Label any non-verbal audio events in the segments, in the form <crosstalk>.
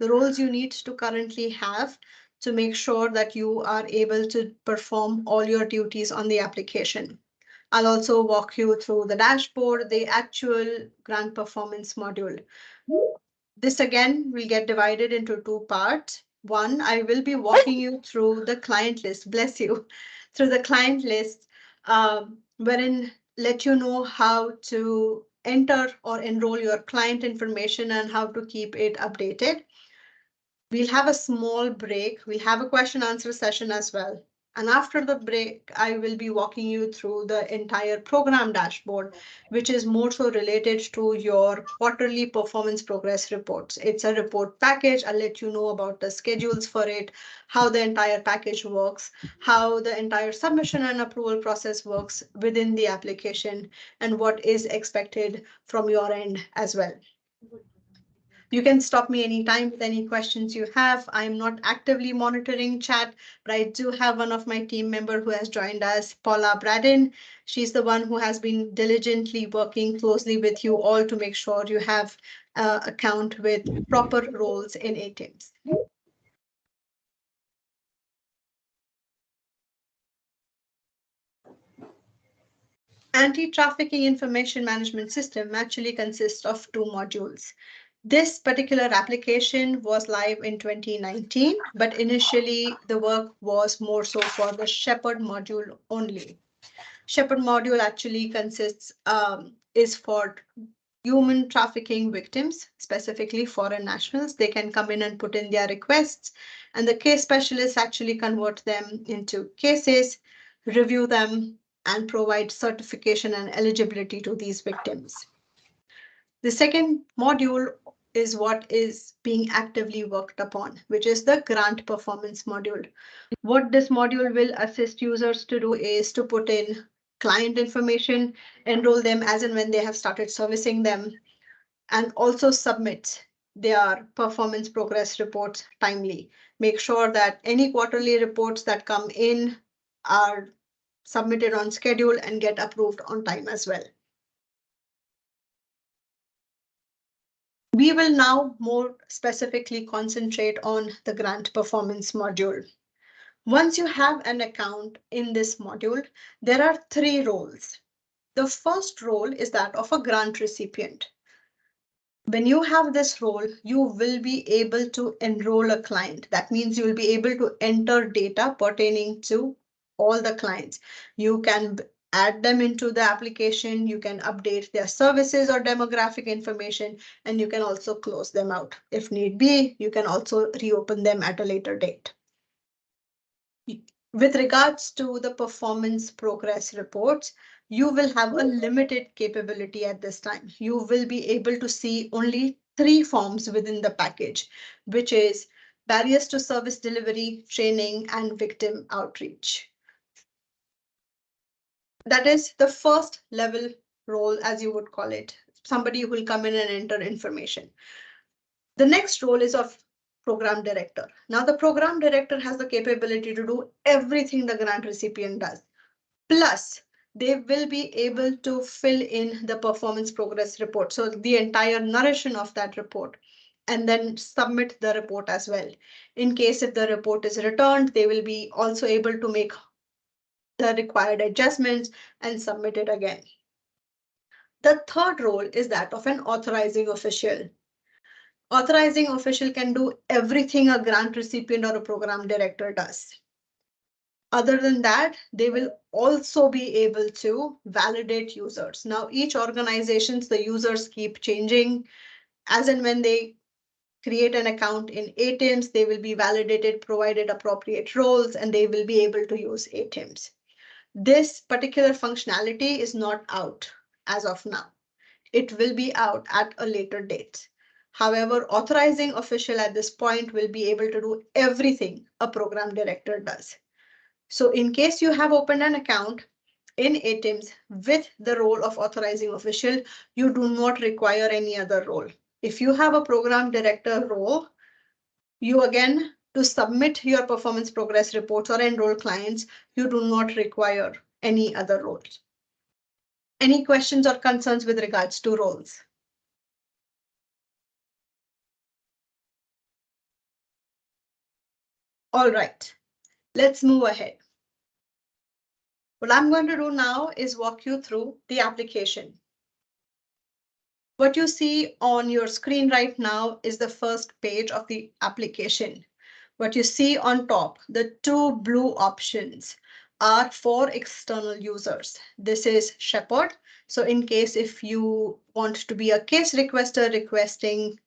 the roles you need to currently have to make sure that you are able to perform all your duties on the application. I'll also walk you through the dashboard, the actual grant performance module. This again will get divided into two parts. One, I will be walking you through the client list, bless you, <laughs> through the client list, um, wherein let you know how to enter or enroll your client information and how to keep it updated. We'll have a small break. We'll have a question answer session as well. And after the break, I will be walking you through the entire program dashboard, which is more so related to your quarterly performance progress reports. It's a report package. I'll let you know about the schedules for it, how the entire package works, how the entire submission and approval process works within the application, and what is expected from your end as well. You can stop me anytime with any questions you have. I'm not actively monitoring chat, but I do have one of my team member who has joined us, Paula Braden. She's the one who has been diligently working closely with you all to make sure you have uh, account with proper roles in ATIMS. Anti-trafficking information management system actually consists of two modules. This particular application was live in 2019, but initially the work was more so for the Shepherd module only. Shepherd module actually consists, um, is for human trafficking victims, specifically foreign nationals. They can come in and put in their requests and the case specialists actually convert them into cases, review them and provide certification and eligibility to these victims. The second module is what is being actively worked upon, which is the grant performance module. What this module will assist users to do is to put in client information, enroll them as and when they have started servicing them, and also submit their performance progress reports timely. Make sure that any quarterly reports that come in are submitted on schedule and get approved on time as well. We will now more specifically concentrate on the grant performance module. Once you have an account in this module, there are three roles. The first role is that of a grant recipient. When you have this role, you will be able to enroll a client. That means you will be able to enter data pertaining to all the clients. You can add them into the application. You can update their services or demographic information, and you can also close them out. If need be, you can also reopen them at a later date. With regards to the performance progress reports, you will have a limited capability at this time. You will be able to see only three forms within the package, which is barriers to service delivery, training, and victim outreach. That is the first level role, as you would call it, somebody who will come in and enter information. The next role is of program director. Now the program director has the capability to do everything the grant recipient does. Plus, they will be able to fill in the performance progress report. So the entire narration of that report and then submit the report as well. In case if the report is returned, they will be also able to make the required adjustments and submit it again. The third role is that of an authorizing official. Authorizing official can do everything a grant recipient or a program director does. Other than that, they will also be able to validate users. Now, each organizations, the users keep changing as and when they create an account in ATIMS, they will be validated, provided appropriate roles, and they will be able to use ATIMS. This particular functionality is not out as of now. It will be out at a later date. However, authorizing official at this point will be able to do everything a program director does. So in case you have opened an account in ATIMS with the role of authorizing official, you do not require any other role. If you have a program director role, you again to submit your performance progress reports or enroll clients, you do not require any other roles. Any questions or concerns with regards to roles? All right, let's move ahead. What I'm going to do now is walk you through the application. What you see on your screen right now is the first page of the application. What you see on top, the two blue options are for external users. This is Shepherd. So in case if you want to be a case requester requesting,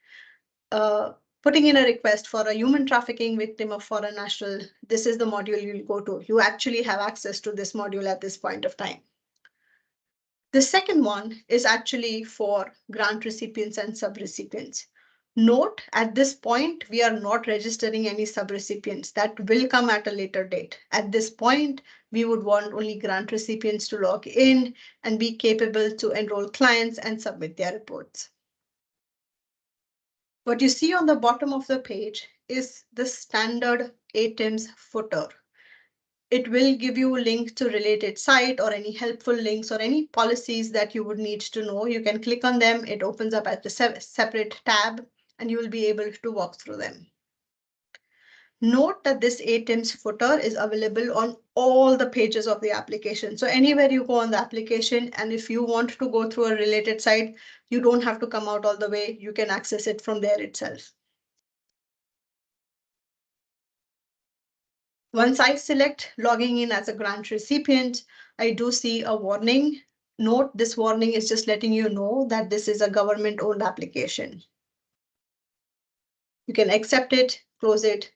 uh, putting in a request for a human trafficking victim of foreign national, this is the module you'll go to. You actually have access to this module at this point of time. The second one is actually for grant recipients and subrecipients. Note at this point, we are not registering any subrecipients that will come at a later date. At this point, we would want only grant recipients to log in and be capable to enroll clients and submit their reports. What you see on the bottom of the page is the standard ATIMS footer it will give you a link to related site or any helpful links or any policies that you would need to know. You can click on them. It opens up at the se separate tab and you will be able to walk through them. Note that this ATIMS footer is available on all the pages of the application. So anywhere you go on the application and if you want to go through a related site, you don't have to come out all the way. You can access it from there itself. Once I select logging in as a grant recipient, I do see a warning. Note this warning is just letting you know that this is a government owned application. You can accept it, close it.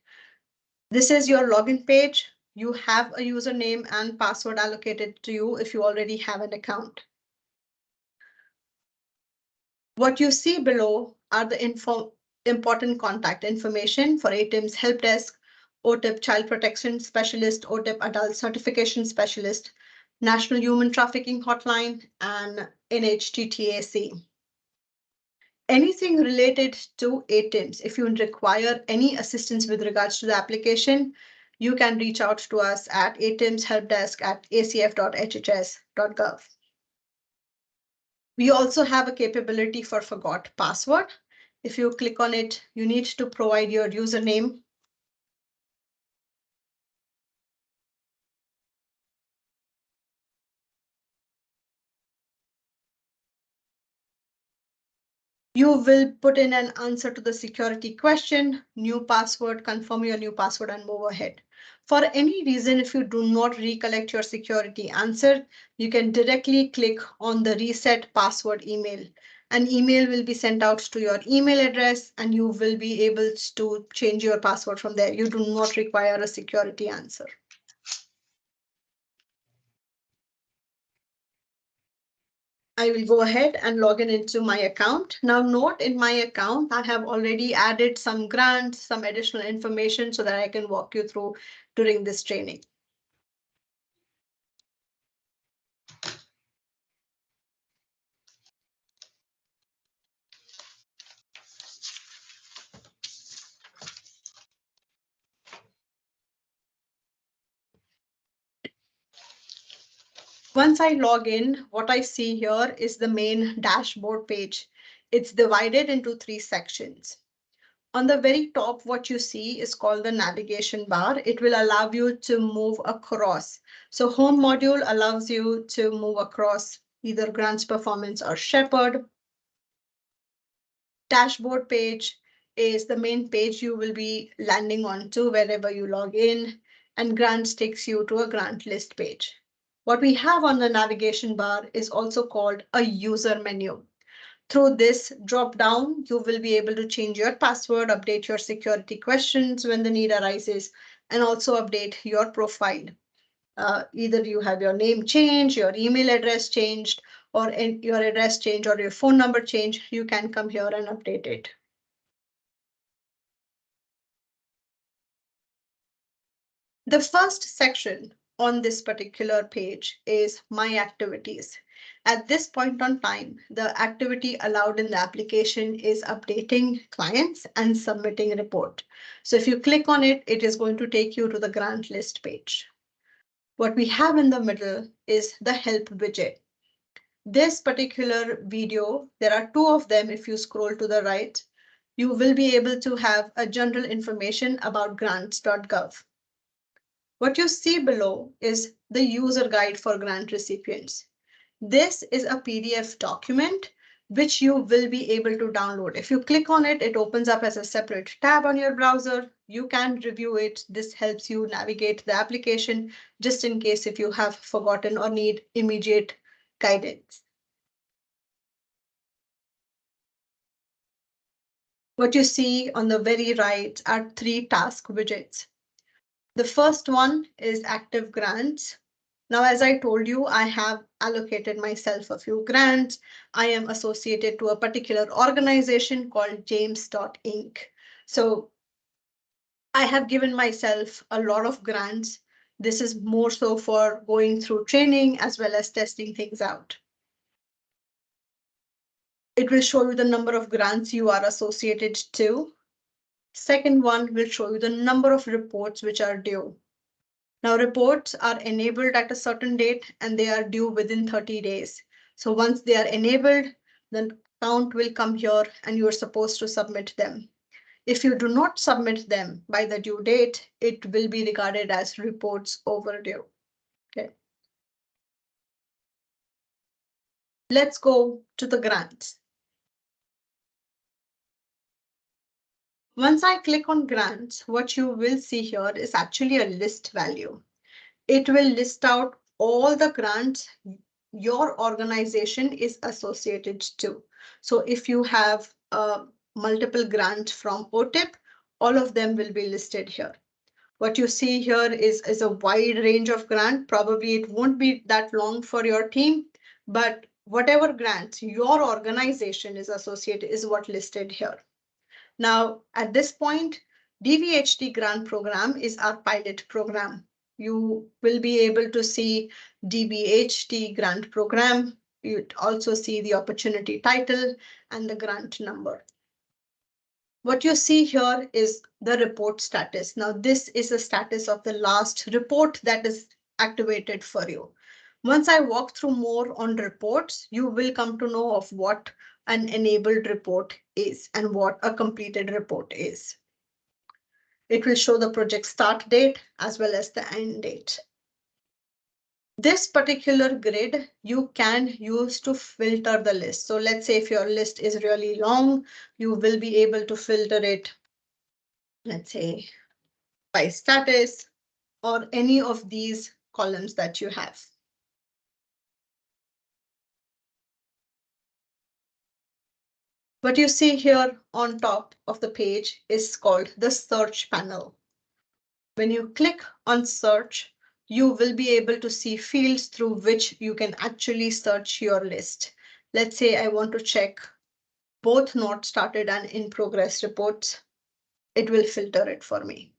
This is your login page. You have a username and password allocated to you if you already have an account. What you see below are the info important contact information for ATIM's help desk, OTIP Child Protection Specialist, OTIP Adult Certification Specialist, National Human Trafficking Hotline, and NHTTAC. Anything related to ATIMS, if you require any assistance with regards to the application, you can reach out to us at atimshelpdesk at acf.hhs.gov. We also have a capability for forgot password. If you click on it, you need to provide your username You will put in an answer to the security question, new password, confirm your new password and move ahead. For any reason, if you do not recollect your security answer, you can directly click on the reset password email. An email will be sent out to your email address and you will be able to change your password from there. You do not require a security answer. I will go ahead and log in into my account. Now note in my account, I have already added some grants, some additional information so that I can walk you through during this training. Once I log in, what I see here is the main dashboard page. It's divided into three sections. On the very top, what you see is called the navigation bar. It will allow you to move across. So home module allows you to move across either grants performance or shepherd. Dashboard page is the main page you will be landing onto wherever you log in and grants takes you to a grant list page. What we have on the navigation bar is also called a user menu. Through this drop down, you will be able to change your password, update your security questions when the need arises, and also update your profile. Uh, either you have your name changed, your email address changed, or your address change or your phone number change, you can come here and update it. The first section on this particular page is my activities. At this point on time, the activity allowed in the application is updating clients and submitting a report. So if you click on it, it is going to take you to the grant list page. What we have in the middle is the help widget. This particular video, there are two of them if you scroll to the right. you will be able to have a general information about grants.gov. What you see below is the user guide for grant recipients. This is a PDF document which you will be able to download. If you click on it, it opens up as a separate tab on your browser. You can review it. This helps you navigate the application just in case if you have forgotten or need immediate guidance. What you see on the very right are three task widgets. The first one is active grants. Now, as I told you, I have allocated myself a few grants. I am associated to a particular organization called James.inc. So I have given myself a lot of grants. This is more so for going through training as well as testing things out. It will show you the number of grants you are associated to. Second one will show you the number of reports which are due. Now reports are enabled at a certain date and they are due within 30 days. So once they are enabled, the count will come here and you are supposed to submit them. If you do not submit them by the due date, it will be regarded as reports overdue. Okay. Let's go to the grants. Once I click on grants, what you will see here is actually a list value. It will list out all the grants your organization is associated to. So if you have uh, multiple grants from OTIP, all of them will be listed here. What you see here is, is a wide range of grant. Probably it won't be that long for your team, but whatever grants your organization is associated is what listed here. Now, at this point, DVHT grant program is our pilot program. You will be able to see DVHT grant program. You'd also see the opportunity title and the grant number. What you see here is the report status. Now, this is the status of the last report that is activated for you. Once I walk through more on reports, you will come to know of what an enabled report is and what a completed report is. It will show the project start date as well as the end date. This particular grid you can use to filter the list. So let's say if your list is really long, you will be able to filter it, let's say by status or any of these columns that you have. What you see here on top of the page is called the search panel. When you click on search, you will be able to see fields through which you can actually search your list. Let's say I want to check both not started and in progress reports. It will filter it for me.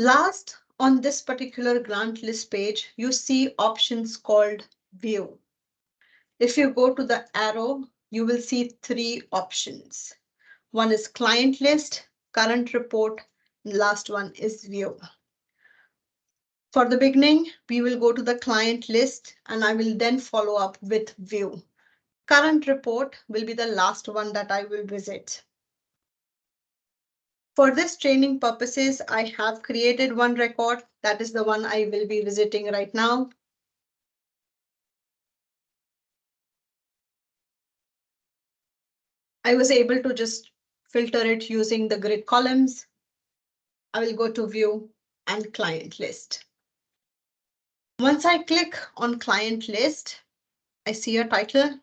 Last, on this particular grant list page, you see options called view. If you go to the arrow, you will see three options. One is client list, current report, and last one is view. For the beginning, we will go to the client list and I will then follow up with view. Current report will be the last one that I will visit. For this training purposes, I have created one record. That is the one I will be visiting right now. I was able to just filter it using the grid columns. I will go to view and client list. Once I click on client list, I see a title.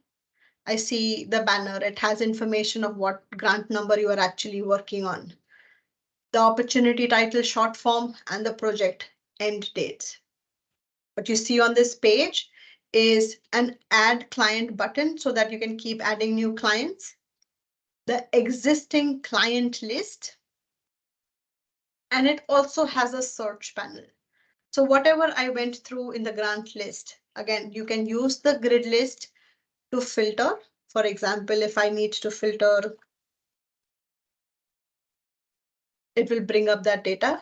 I see the banner. It has information of what grant number you are actually working on the opportunity title short form and the project end dates. What you see on this page is an add client button so that you can keep adding new clients. The existing client list. And it also has a search panel. So whatever I went through in the grant list, again, you can use the grid list to filter. For example, if I need to filter it will bring up that data.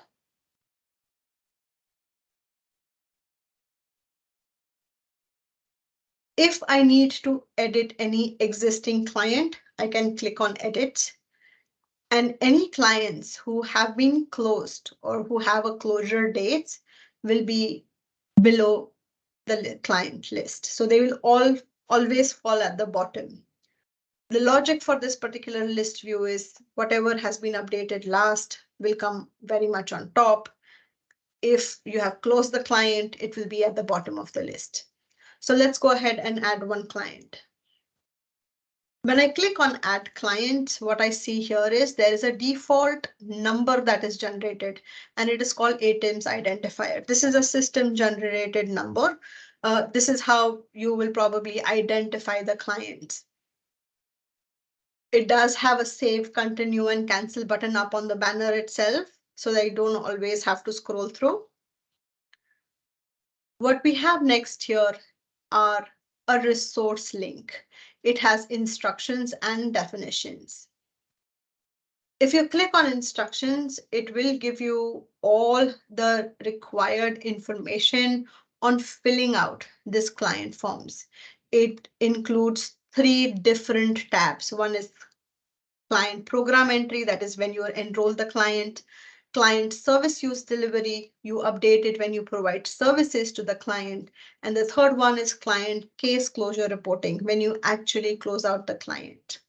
If I need to edit any existing client, I can click on edit. And any clients who have been closed or who have a closure date will be below the client list. So they will all always fall at the bottom. The logic for this particular list view is whatever has been updated last will come very much on top. If you have closed the client, it will be at the bottom of the list. So let's go ahead and add one client. When I click on add client, what I see here is there is a default number that is generated and it is called ATIMS identifier. This is a system generated number. Uh, this is how you will probably identify the client. It does have a save, continue and cancel button up on the banner itself so that you don't always have to scroll through. What we have next here are a resource link. It has instructions and definitions. If you click on instructions, it will give you all the required information on filling out this client forms. It includes three different tabs. One is client program entry, that is when you enroll the client client service use delivery, you update it when you provide services to the client. And the third one is client case closure reporting, when you actually close out the client.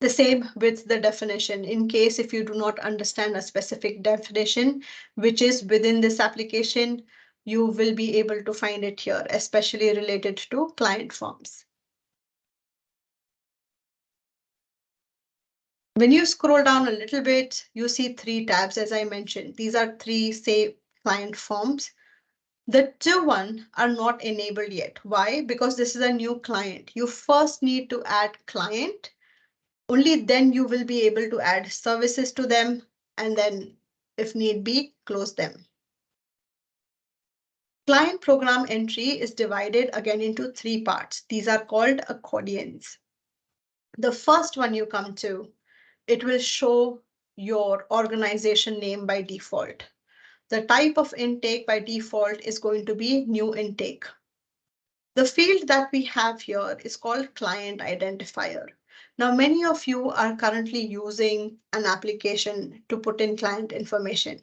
The same with the definition in case if you do not understand a specific definition, which is within this application, you will be able to find it here, especially related to client forms. When you scroll down a little bit, you see three tabs, as I mentioned. These are three, say, client forms. The two one are not enabled yet. Why? Because this is a new client. You first need to add client. Only then you will be able to add services to them and then, if need be, close them. Client program entry is divided again into three parts. These are called accordions. The first one you come to it will show your organization name by default. The type of intake by default is going to be new intake. The field that we have here is called client identifier. Now, many of you are currently using an application to put in client information.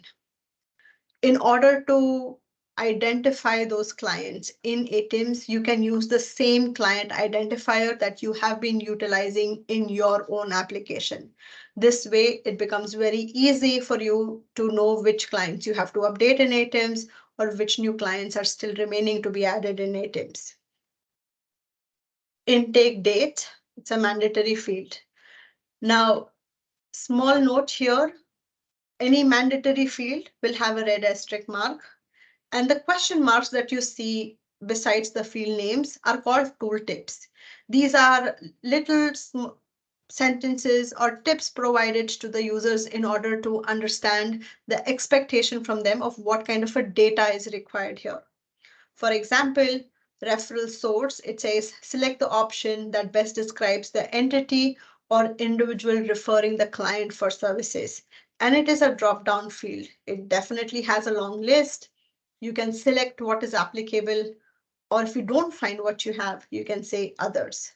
In order to identify those clients in ATIMS, you can use the same client identifier that you have been utilizing in your own application. This way, it becomes very easy for you to know which clients you have to update in ATIMS or which new clients are still remaining to be added in ATIMS. Intake date, it's a mandatory field. Now, small note here, any mandatory field will have a red asterisk mark and the question marks that you see besides the field names are called tooltips. These are little sentences or tips provided to the users in order to understand the expectation from them of what kind of a data is required here. For example, referral source, it says select the option that best describes the entity or individual referring the client for services. And it is a drop down field. It definitely has a long list you can select what is applicable, or if you don't find what you have, you can say others.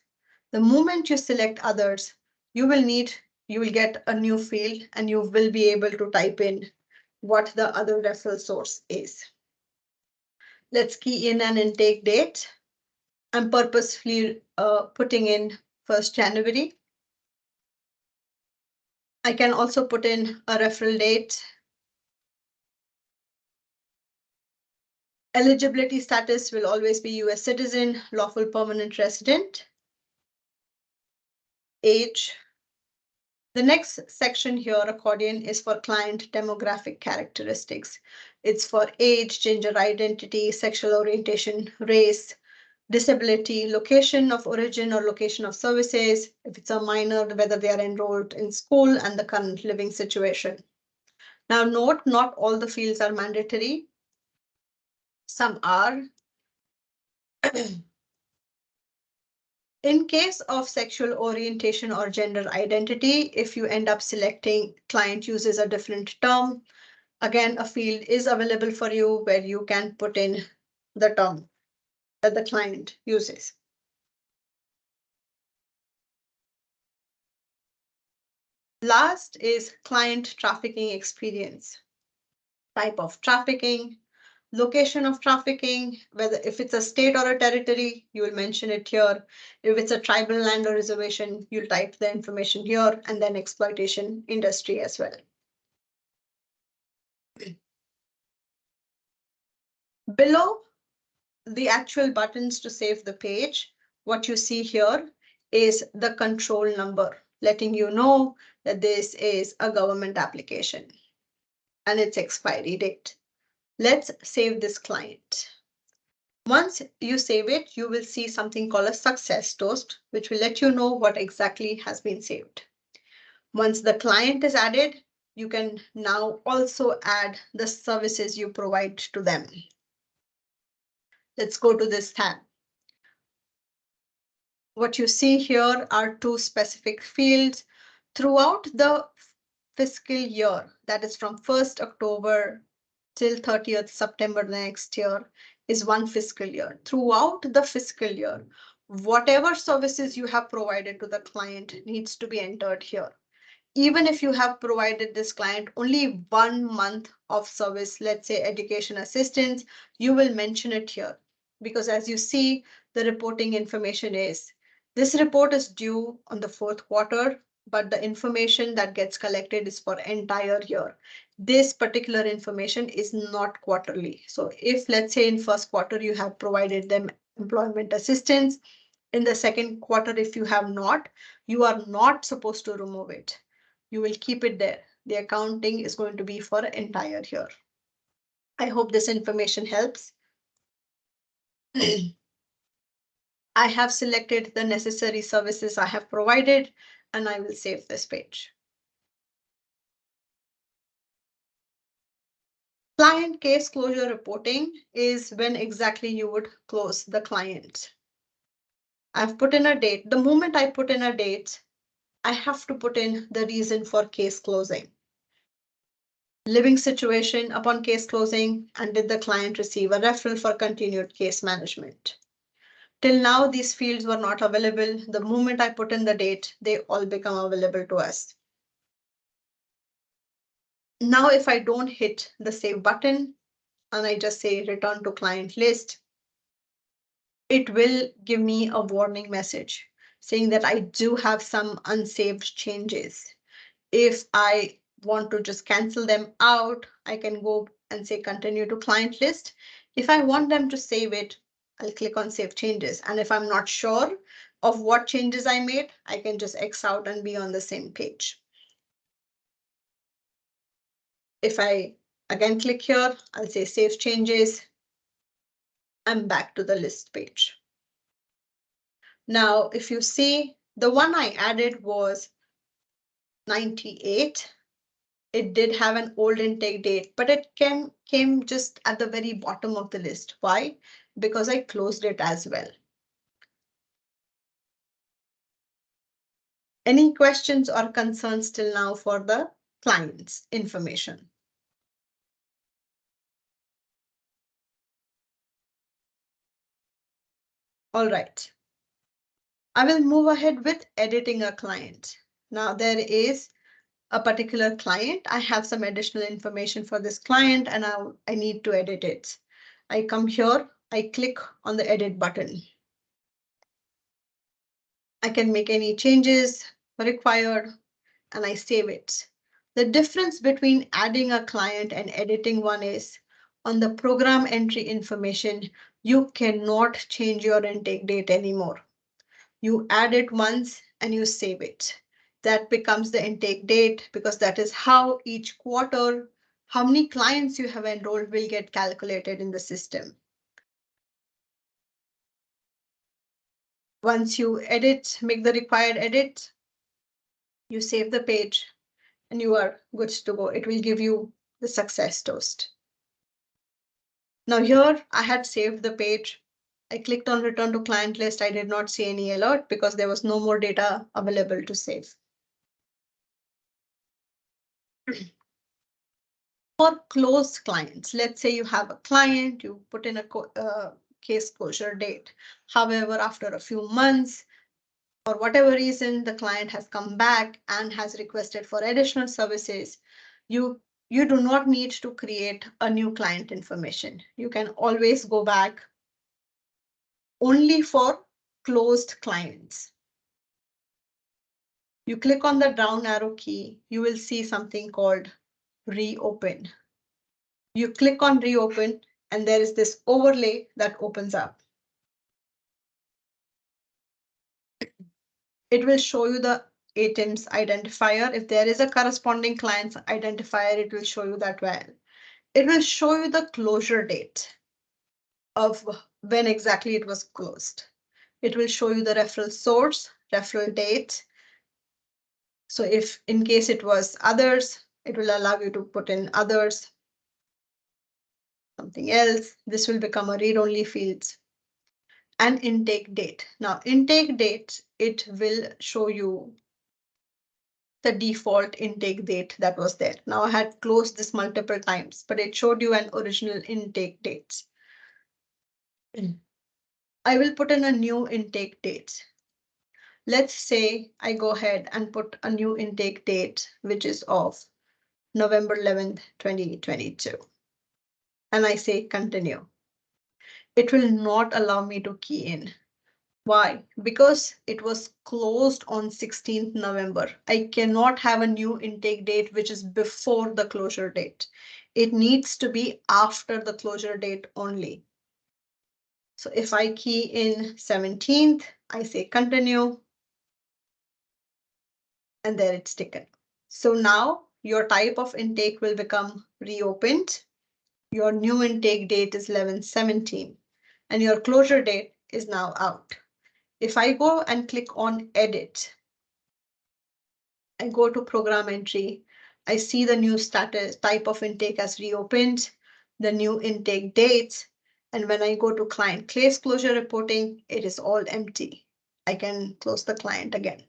The moment you select others, you will need, you will get a new field and you will be able to type in what the other referral source is. Let's key in an intake date. I'm purposefully uh, putting in 1st January. I can also put in a referral date Eligibility status will always be US citizen, lawful permanent resident. Age. The next section here, accordion, is for client demographic characteristics. It's for age, gender identity, sexual orientation, race, disability, location of origin or location of services, if it's a minor, whether they are enrolled in school and the current living situation. Now note, not all the fields are mandatory some are. In case of sexual orientation or gender identity, if you end up selecting client uses a different term, again, a field is available for you where you can put in the term that the client uses. Last is client trafficking experience. Type of trafficking, location of trafficking, whether if it's a state or a territory, you will mention it here. If it's a tribal land or reservation, you'll type the information here and then exploitation industry as well. Below the actual buttons to save the page, what you see here is the control number, letting you know that this is a government application and its expiry date. Let's save this client. Once you save it, you will see something called a success toast, which will let you know what exactly has been saved. Once the client is added, you can now also add the services you provide to them. Let's go to this tab. What you see here are two specific fields throughout the fiscal year, that is from 1st October till 30th September next year is one fiscal year. Throughout the fiscal year, whatever services you have provided to the client needs to be entered here. Even if you have provided this client only one month of service, let's say education assistance, you will mention it here because as you see, the reporting information is this report is due on the fourth quarter, but the information that gets collected is for entire year. This particular information is not quarterly. So if let's say in first quarter you have provided them employment assistance, in the second quarter if you have not, you are not supposed to remove it. You will keep it there. The accounting is going to be for entire year. I hope this information helps. <clears throat> I have selected the necessary services I have provided and I will save this page. Client case closure reporting is when exactly you would close the client. I've put in a date. The moment I put in a date, I have to put in the reason for case closing living situation upon case closing, and did the client receive a referral for continued case management. Till now, these fields were not available. The moment I put in the date, they all become available to us. Now, if I don't hit the save button and I just say return to client list, it will give me a warning message saying that I do have some unsaved changes. If I want to just cancel them out, I can go and say continue to client list. If I want them to save it, I'll click on save changes. And if I'm not sure of what changes I made, I can just X out and be on the same page. If I again click here, I'll say save changes. I'm back to the list page. Now, if you see, the one I added was 98 it did have an old intake date, but it came, came just at the very bottom of the list. Why? Because I closed it as well. Any questions or concerns till now for the client's information? All right. I will move ahead with editing a client. Now there is a particular client. I have some additional information for this client and I, I need to edit it. I come here, I click on the edit button. I can make any changes required and I save it. The difference between adding a client and editing one is on the program entry information, you cannot change your intake date anymore. You add it once and you save it that becomes the intake date because that is how each quarter, how many clients you have enrolled will get calculated in the system. Once you edit, make the required edit, you save the page and you are good to go. It will give you the success toast. Now here I had saved the page. I clicked on return to client list. I did not see any alert because there was no more data available to save. <clears throat> For closed clients, let's say you have a client, you put in a uh, case closure date. However, after a few months, for whatever reason, the client has come back and has requested for additional services, you, you do not need to create a new client information. You can always go back only for closed clients. You click on the down arrow key, you will see something called reopen. You click on reopen and there is this overlay that opens up. It will show you the ATIMS identifier. If there is a corresponding client identifier, it will show you that well. It will show you the closure date of when exactly it was closed. It will show you the referral source, referral date. So if in case it was others, it will allow you to put in others. Something else, this will become a read-only fields and intake date. Now intake date, it will show you the default intake date that was there. Now I had closed this multiple times, but it showed you an original intake date. I will put in a new intake date. Let's say I go ahead and put a new intake date, which is of November 11th, 2022. And I say continue. It will not allow me to key in. Why? Because it was closed on 16th November. I cannot have a new intake date which is before the closure date. It needs to be after the closure date only. So if I key in 17th, I say continue. And there it's taken. So now your type of intake will become reopened. Your new intake date is 1117 and your closure date is now out. If I go and click on edit and go to program entry, I see the new status type of intake as reopened, the new intake dates, and when I go to client case closure reporting, it is all empty. I can close the client again.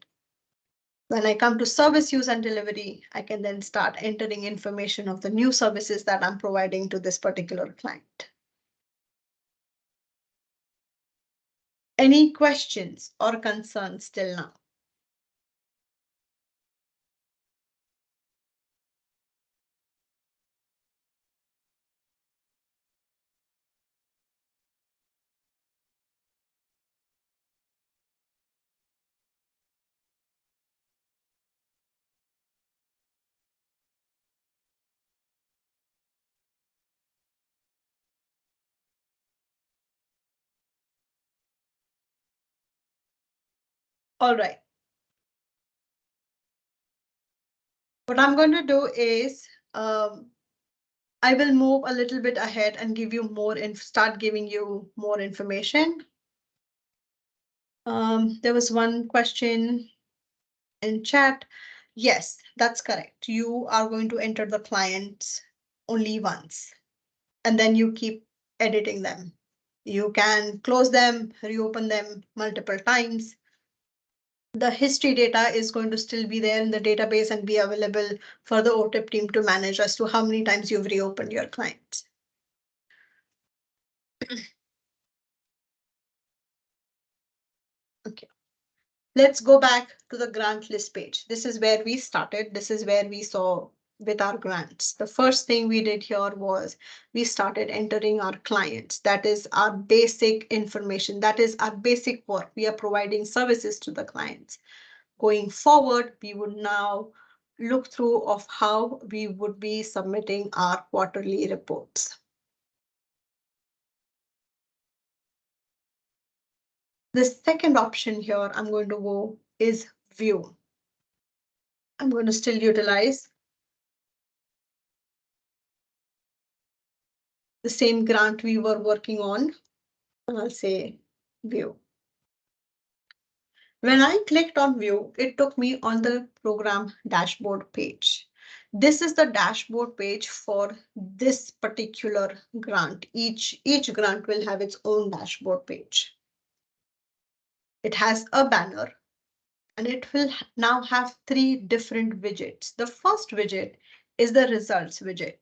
When I come to service use and delivery, I can then start entering information of the new services that I'm providing to this particular client. Any questions or concerns till now? All right. What I'm going to do is um, I will move a little bit ahead and give you more and start giving you more information. Um, there was one question in chat. Yes, that's correct. You are going to enter the clients only once and then you keep editing them. You can close them, reopen them multiple times the history data is going to still be there in the database and be available for the OTIP team to manage as to how many times you've reopened your clients. <clears throat> okay, let's go back to the grant list page. This is where we started. This is where we saw with our grants. The first thing we did here was we started entering our clients. That is our basic information. That is our basic work. We are providing services to the clients. Going forward, we would now look through of how we would be submitting our quarterly reports. The second option here I'm going to go is view. I'm going to still utilize the same grant we were working on. I'll say view. When I clicked on view, it took me on the program dashboard page. This is the dashboard page for this particular grant. Each, each grant will have its own dashboard page. It has a banner and it will now have three different widgets. The first widget is the results widget.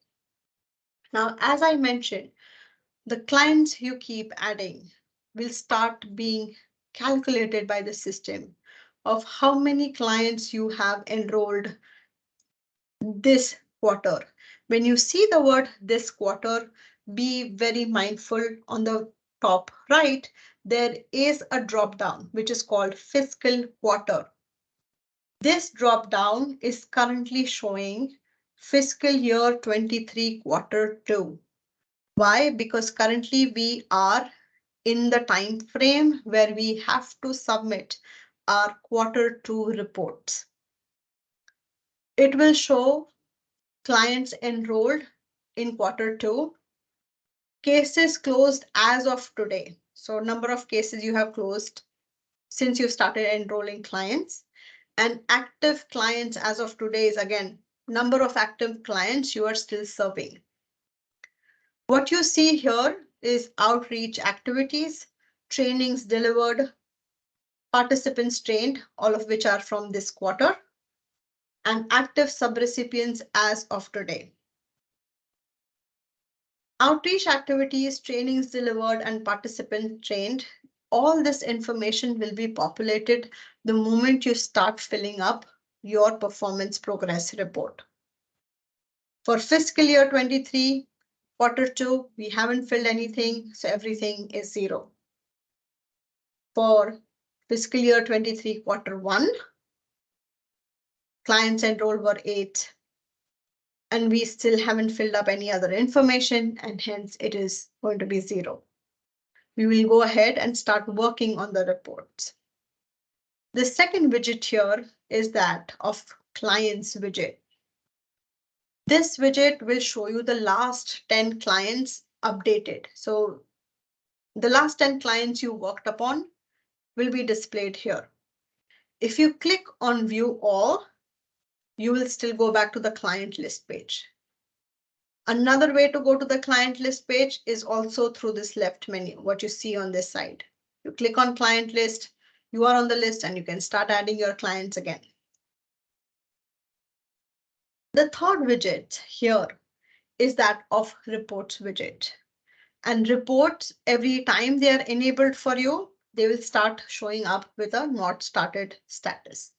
Now, as I mentioned, the clients you keep adding will start being calculated by the system of how many clients you have enrolled this quarter. When you see the word this quarter, be very mindful on the top right, there is a drop down which is called fiscal quarter. This drop down is currently showing fiscal year 23 quarter two. Why? Because currently we are in the time frame where we have to submit our quarter two reports. It will show clients enrolled in quarter two, cases closed as of today. So number of cases you have closed since you started enrolling clients and active clients as of today is again, number of active clients you are still serving. What you see here is outreach activities, trainings delivered, participants trained, all of which are from this quarter, and active subrecipients as of today. Outreach activities, trainings delivered, and participants trained, all this information will be populated the moment you start filling up your performance progress report. For fiscal year 23, Quarter two, we haven't filled anything, so everything is zero. For fiscal year 23, quarter one, clients enrolled were eight, and we still haven't filled up any other information, and hence it is going to be zero. We will go ahead and start working on the reports. The second widget here is that of clients widget. This widget will show you the last 10 clients updated. So the last 10 clients you worked upon will be displayed here. If you click on view all, you will still go back to the client list page. Another way to go to the client list page is also through this left menu, what you see on this side. You click on client list, you are on the list and you can start adding your clients again. The third widget here is that of reports widget. And reports, every time they are enabled for you, they will start showing up with a not started status.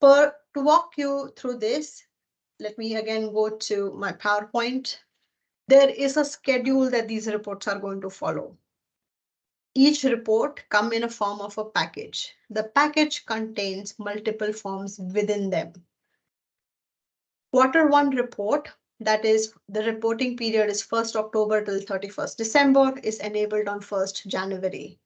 For to walk you through this, let me again go to my PowerPoint. There is a schedule that these reports are going to follow. Each report come in a form of a package. The package contains multiple forms within them. Quarter one report, that is the reporting period is 1st October till 31st December is enabled on 1st January.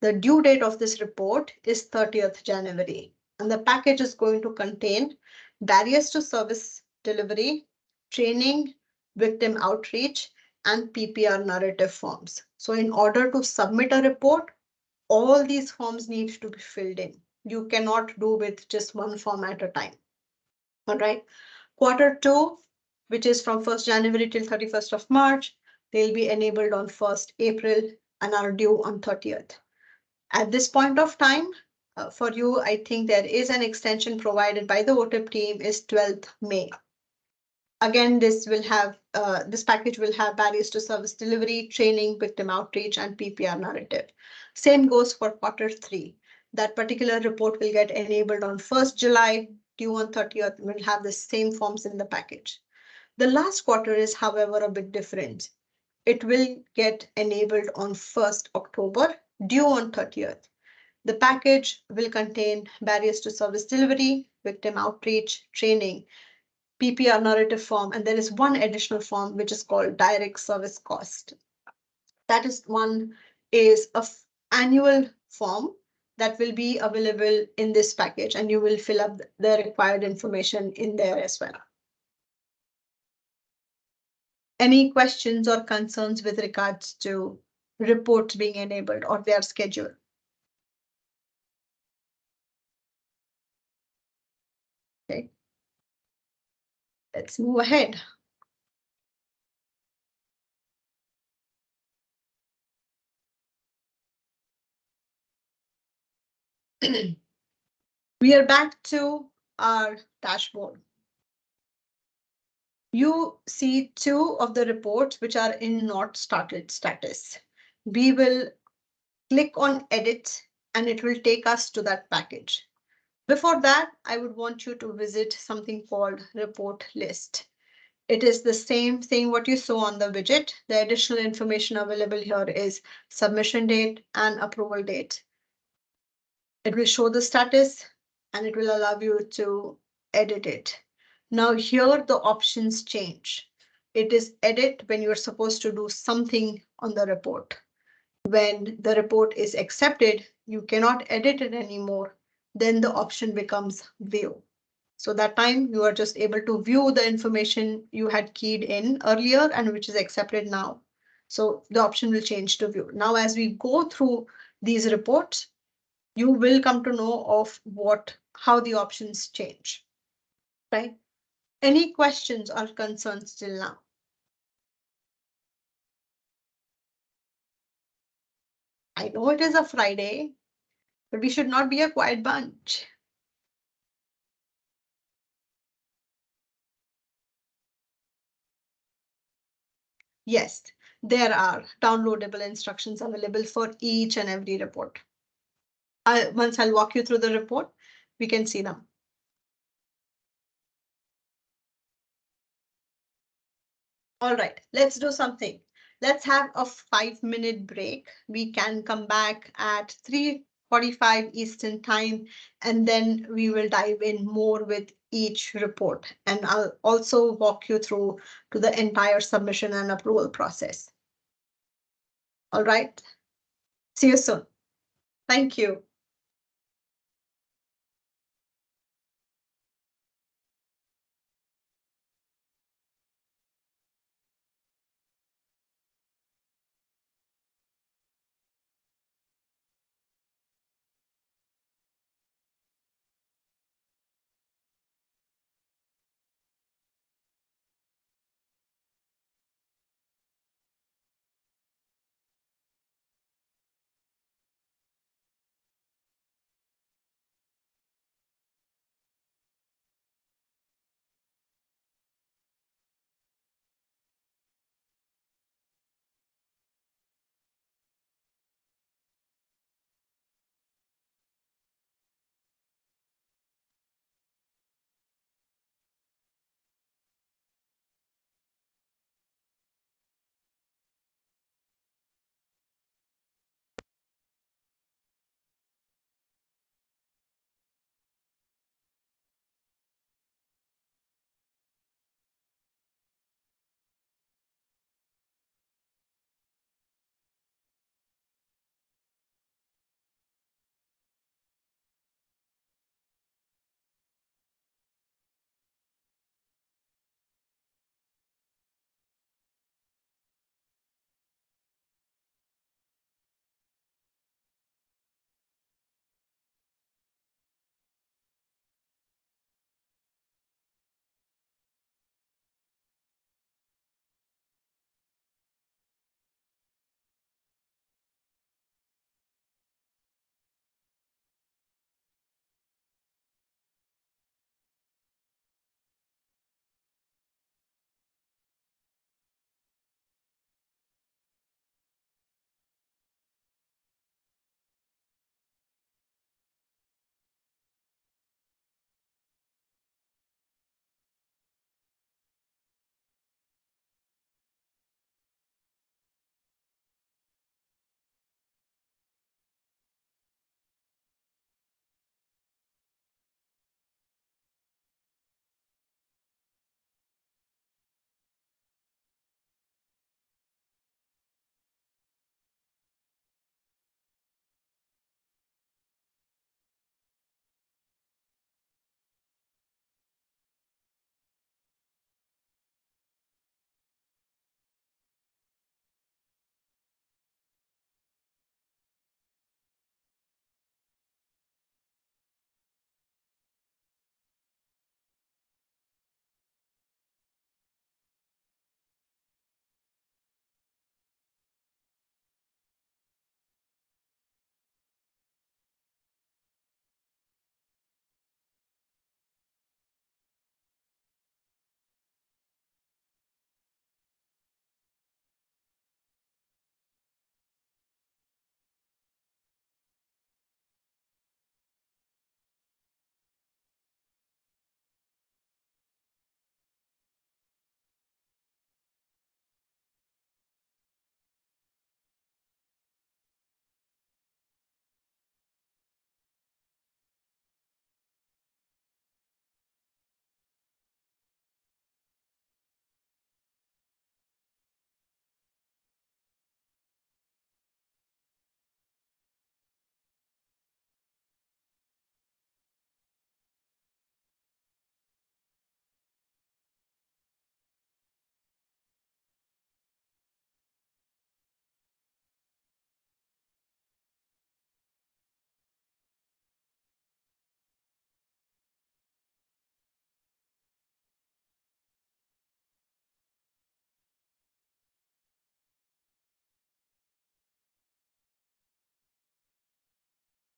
The due date of this report is 30th January and the package is going to contain barriers to service delivery, training, victim outreach, and PPR narrative forms. So in order to submit a report, all these forms need to be filled in. You cannot do with just one form at a time. All right. Quarter two, which is from 1st January till 31st of March, they'll be enabled on 1st April and are due on 30th. At this point of time, uh, for you, I think there is an extension provided by the OTIP team is 12th May. Again, this will have uh, this package will have barriers to service delivery, training, victim outreach, and PPR narrative. Same goes for quarter three. That particular report will get enabled on 1st July, due on 30th will have the same forms in the package. The last quarter is, however, a bit different. It will get enabled on 1st October, due on 30th. The package will contain barriers to service delivery, victim outreach, training, PPR narrative form, and there is one additional form which is called direct service cost. That is one is a annual form that will be available in this package and you will fill up the required information in there as well. Any questions or concerns with regards to reports being enabled or their schedule? Let's move ahead. <clears throat> we are back to our dashboard. you see two of the reports which are in not started status. We will click on edit and it will take us to that package. Before that, I would want you to visit something called report list. It is the same thing what you saw on the widget. The additional information available here is submission date and approval date. It will show the status and it will allow you to edit it. Now here the options change. It is edit when you're supposed to do something on the report. When the report is accepted, you cannot edit it anymore. Then the option becomes view. So that time you are just able to view the information you had keyed in earlier and which is accepted now. So the option will change to view. Now, as we go through these reports, you will come to know of what how the options change. Right? Any questions or concerns till now? I know it is a Friday, but we should not be a quiet bunch. Yes, there are downloadable instructions available for each and every report. I, once I'll walk you through the report, we can see them. All right, let's do something. Let's have a five minute break. We can come back at 3.45 Eastern time, and then we will dive in more with each report. And I'll also walk you through to the entire submission and approval process. All right. See you soon. Thank you.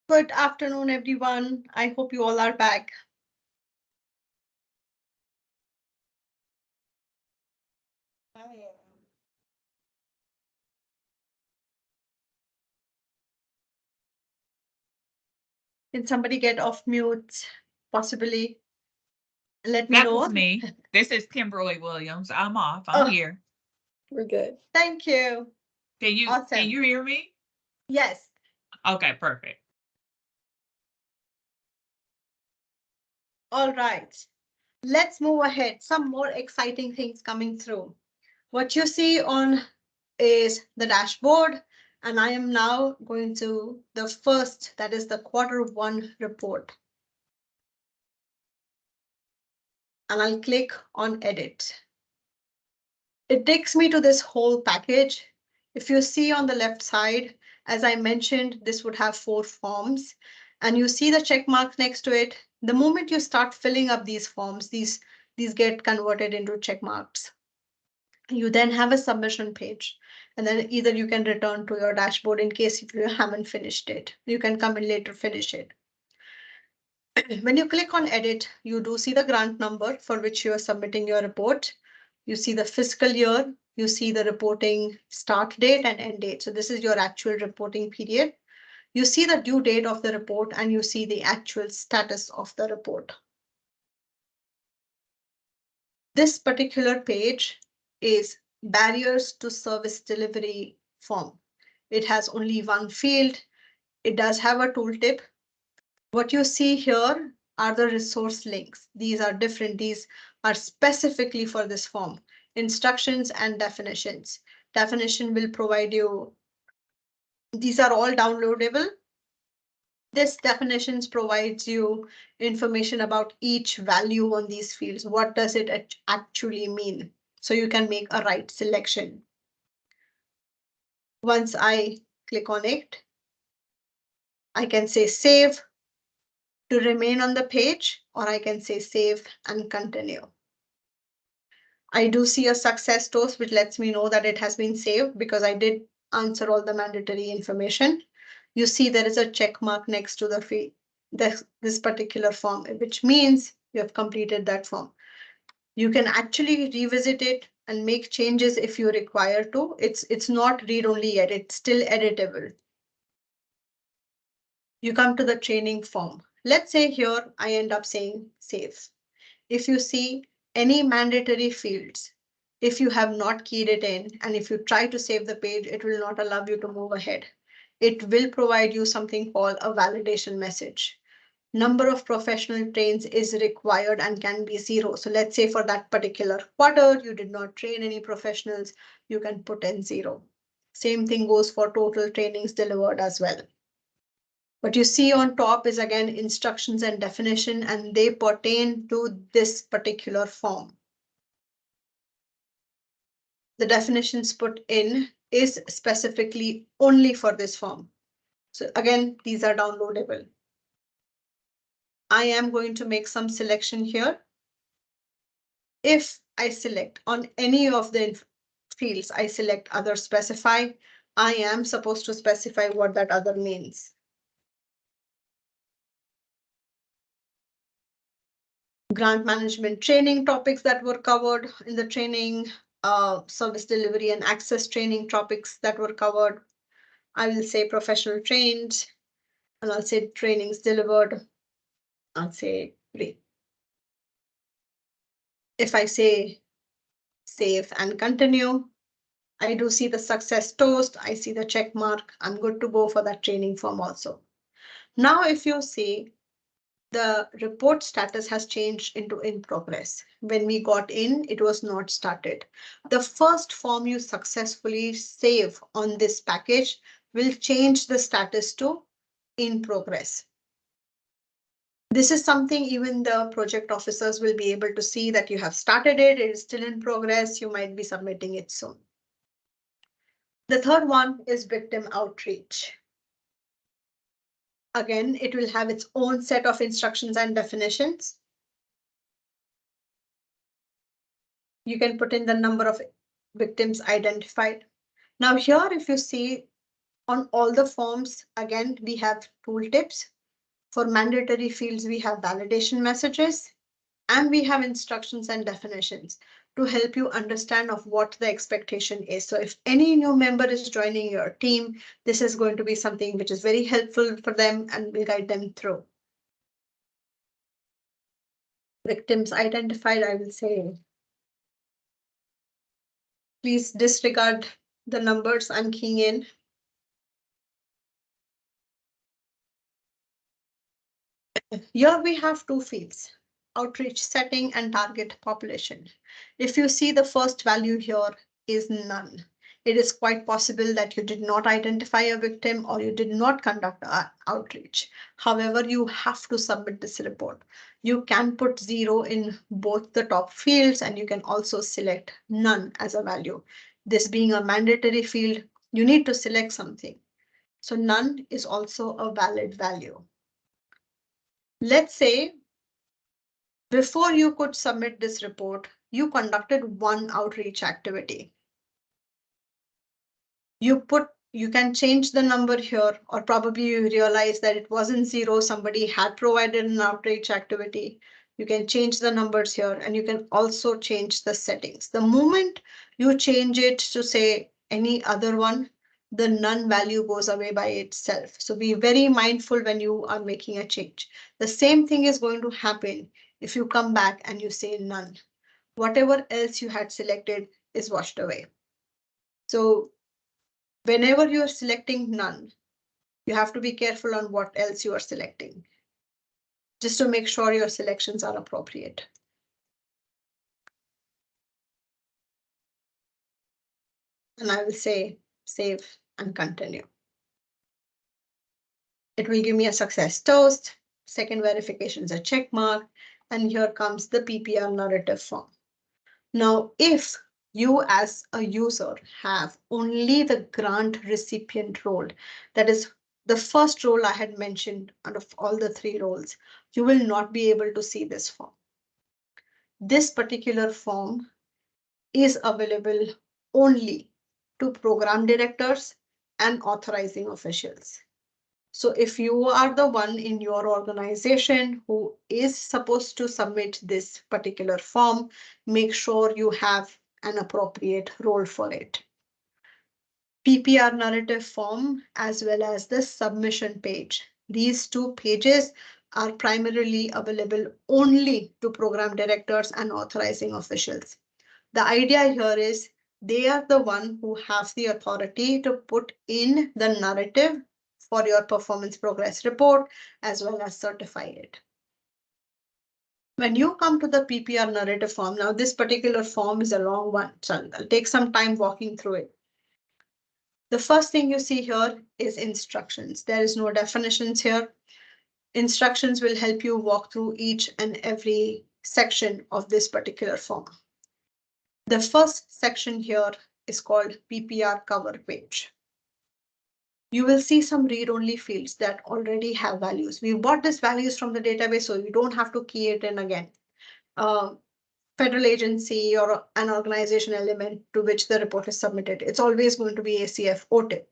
Good afternoon, everyone. I hope you all are back. Can somebody get off mute, possibly? Let me That know. was me. <laughs> This is Kimberly Williams. I'm off. Oh. I'm here. We're good. Thank you. Can you, Awesome. can you hear me? Yes, Okay, perfect. All right. Let's move ahead. Some more exciting things coming through. What you see on is the dashboard, and I am now going to the first, that is the quarter one report. And I'll click on edit. It takes me to this whole package. If you see on the left side, as I mentioned, this would have four forms and you see the check mark next to it. The moment you start filling up these forms, these, these get converted into check marks. You then have a submission page and then either you can return to your dashboard in case if you haven't finished it. You can come in later, finish it. <clears throat> When you click on edit, you do see the grant number for which you are submitting your report. You see the fiscal year, you see the reporting start date and end date. So this is your actual reporting period. You see the due date of the report and you see the actual status of the report. This particular page is barriers to service delivery form. It has only one field. It does have a tooltip. What you see here are the resource links. These are different. These are specifically for this form. Instructions and definitions. Definition will provide you. These are all downloadable. This definitions provides you information about each value on these fields. What does it actually mean? So you can make a right selection. Once I click on it, I can say save to remain on the page, or I can say save and continue. I do see a success toast, which lets me know that it has been saved because I did answer all the mandatory information. You see there is a check mark next to the fee, this, this particular form, which means you have completed that form. You can actually revisit it and make changes if you require to. It's, it's not read only yet, it's still editable. You come to the training form. Let's say here I end up saying save. If you see any mandatory fields, if you have not keyed it in and if you try to save the page, it will not allow you to move ahead. It will provide you something called a validation message. Number of professional trains is required and can be zero. So let's say for that particular quarter, you did not train any professionals, you can put in zero. Same thing goes for total trainings delivered as well. What you see on top is again instructions and definition, and they pertain to this particular form. The definitions put in is specifically only for this form. So again, these are downloadable. I am going to make some selection here. If I select on any of the fields, I select other specify, I am supposed to specify what that other means. grant management training topics that were covered in the training, uh, service delivery and access training topics that were covered. I will say professional trained, and I'll say trainings delivered. I'll say three. If I say save and continue, I do see the success toast. I see the check mark. I'm good to go for that training form also. Now, if you see the report status has changed into in progress. When we got in, it was not started. The first form you successfully save on this package will change the status to in progress. This is something even the project officers will be able to see that you have started it, it is still in progress, you might be submitting it soon. The third one is victim outreach. Again, it will have its own set of instructions and definitions. You can put in the number of victims identified. Now here, if you see On all the forms, again, we have tooltips. For mandatory fields, we have validation messages. And we have instructions and definitions to help you understand of what the expectation is. So if any new member is joining your team, this is going to be something which is very helpful for them and will guide them through. Victims identified, I will say. Please disregard the numbers I'm keying in. Here we have two fields, outreach setting and target population. If you see the first value here is none, it is quite possible that you did not identify a victim or you did not conduct outreach. However, you have to submit this report. You can put zero in both the top fields and you can also select none as a value. This being a mandatory field, you need to select something. So none is also a valid value. Let's say before you could submit this report, you conducted one outreach activity. You put, you can change the number here, or probably you realize that it wasn't zero, somebody had provided an outreach activity. You can change the numbers here and you can also change the settings. The moment you change it to say any other one, the none value goes away by itself. So be very mindful when you are making a change. The same thing is going to happen if you come back and you say none. Whatever else you had selected is washed away. So whenever you are selecting none, you have to be careful on what else you are selecting. Just to make sure your selections are appropriate. And I will say save and continue. It will give me a success toast. Second verification is a check mark. And here comes the PPR narrative form. Now, if you as a user have only the grant recipient role, that is the first role I had mentioned out of all the three roles, you will not be able to see this form. This particular form is available only to program directors and authorizing officials. So if you are the one in your organization who is supposed to submit this particular form, make sure you have an appropriate role for it. PPR narrative form as well as the submission page. These two pages are primarily available only to program directors and authorizing officials. The idea here is they are the one who have the authority to put in the narrative for your performance progress report as well as certify it. When you come to the PPR narrative form, now this particular form is a long one, so I'll take some time walking through it. The first thing you see here is instructions. There is no definitions here. Instructions will help you walk through each and every section of this particular form. The first section here is called PPR cover page. You will see some read-only fields that already have values. We bought these values from the database, so you don't have to key it in again. Uh, federal agency or an organization element to which the report is submitted. It's always going to be ACF OTIP.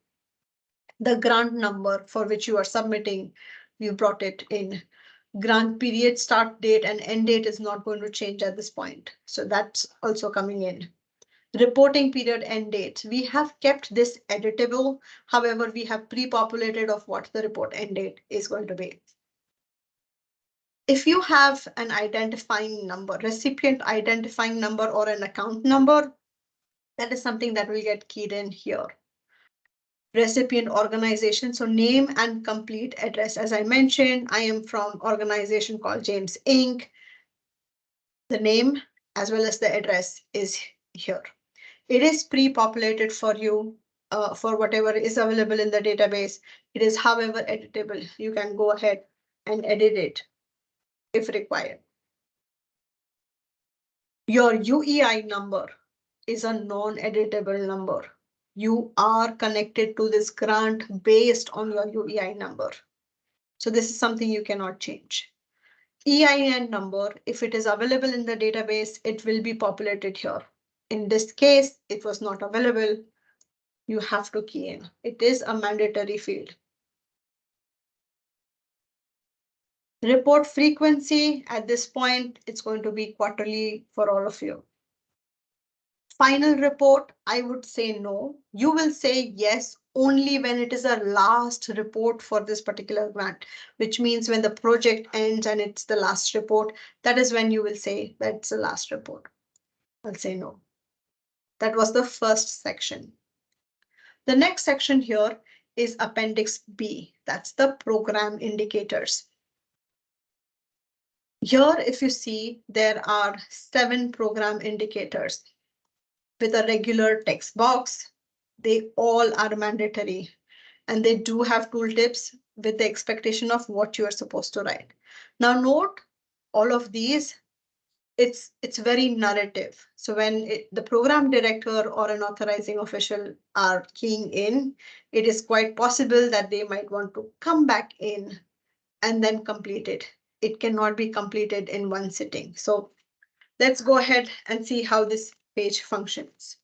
The grant number for which you are submitting, you brought it in grant period start date and end date is not going to change at this point. So that's also coming in. Reporting period end date. We have kept this editable. However, we have pre-populated of what the report end date is going to be. If you have an identifying number, recipient identifying number or an account number, that is something that will get keyed in here recipient organization. So name and complete address. As I mentioned, I am from organization called James Inc. The name as well as the address is here. It is pre-populated for you uh, for whatever is available in the database. It is however editable. You can go ahead and edit it if required. Your UEI number is a non-editable number you are connected to this grant based on your UEI number. So this is something you cannot change. EIN number, if it is available in the database, it will be populated here. In this case, it was not available. you have to key in. It is a mandatory field. Report frequency at this point, it's going to be quarterly for all of you. Final report, I would say no. You will say yes only when it is a last report for this particular grant, which means when the project ends and it's the last report, that is when you will say that's the last report. I'll say no. That was the first section. The next section here is Appendix B. That's the program indicators. Here, if you see, there are seven program indicators with a regular text box. They all are mandatory and they do have tooltips with the expectation of what you are supposed to write. Now note all of these, it's it's very narrative. So when it, the program director or an authorizing official are keying in, it is quite possible that they might want to come back in and then complete it. It cannot be completed in one sitting. So let's go ahead and see how this page functions.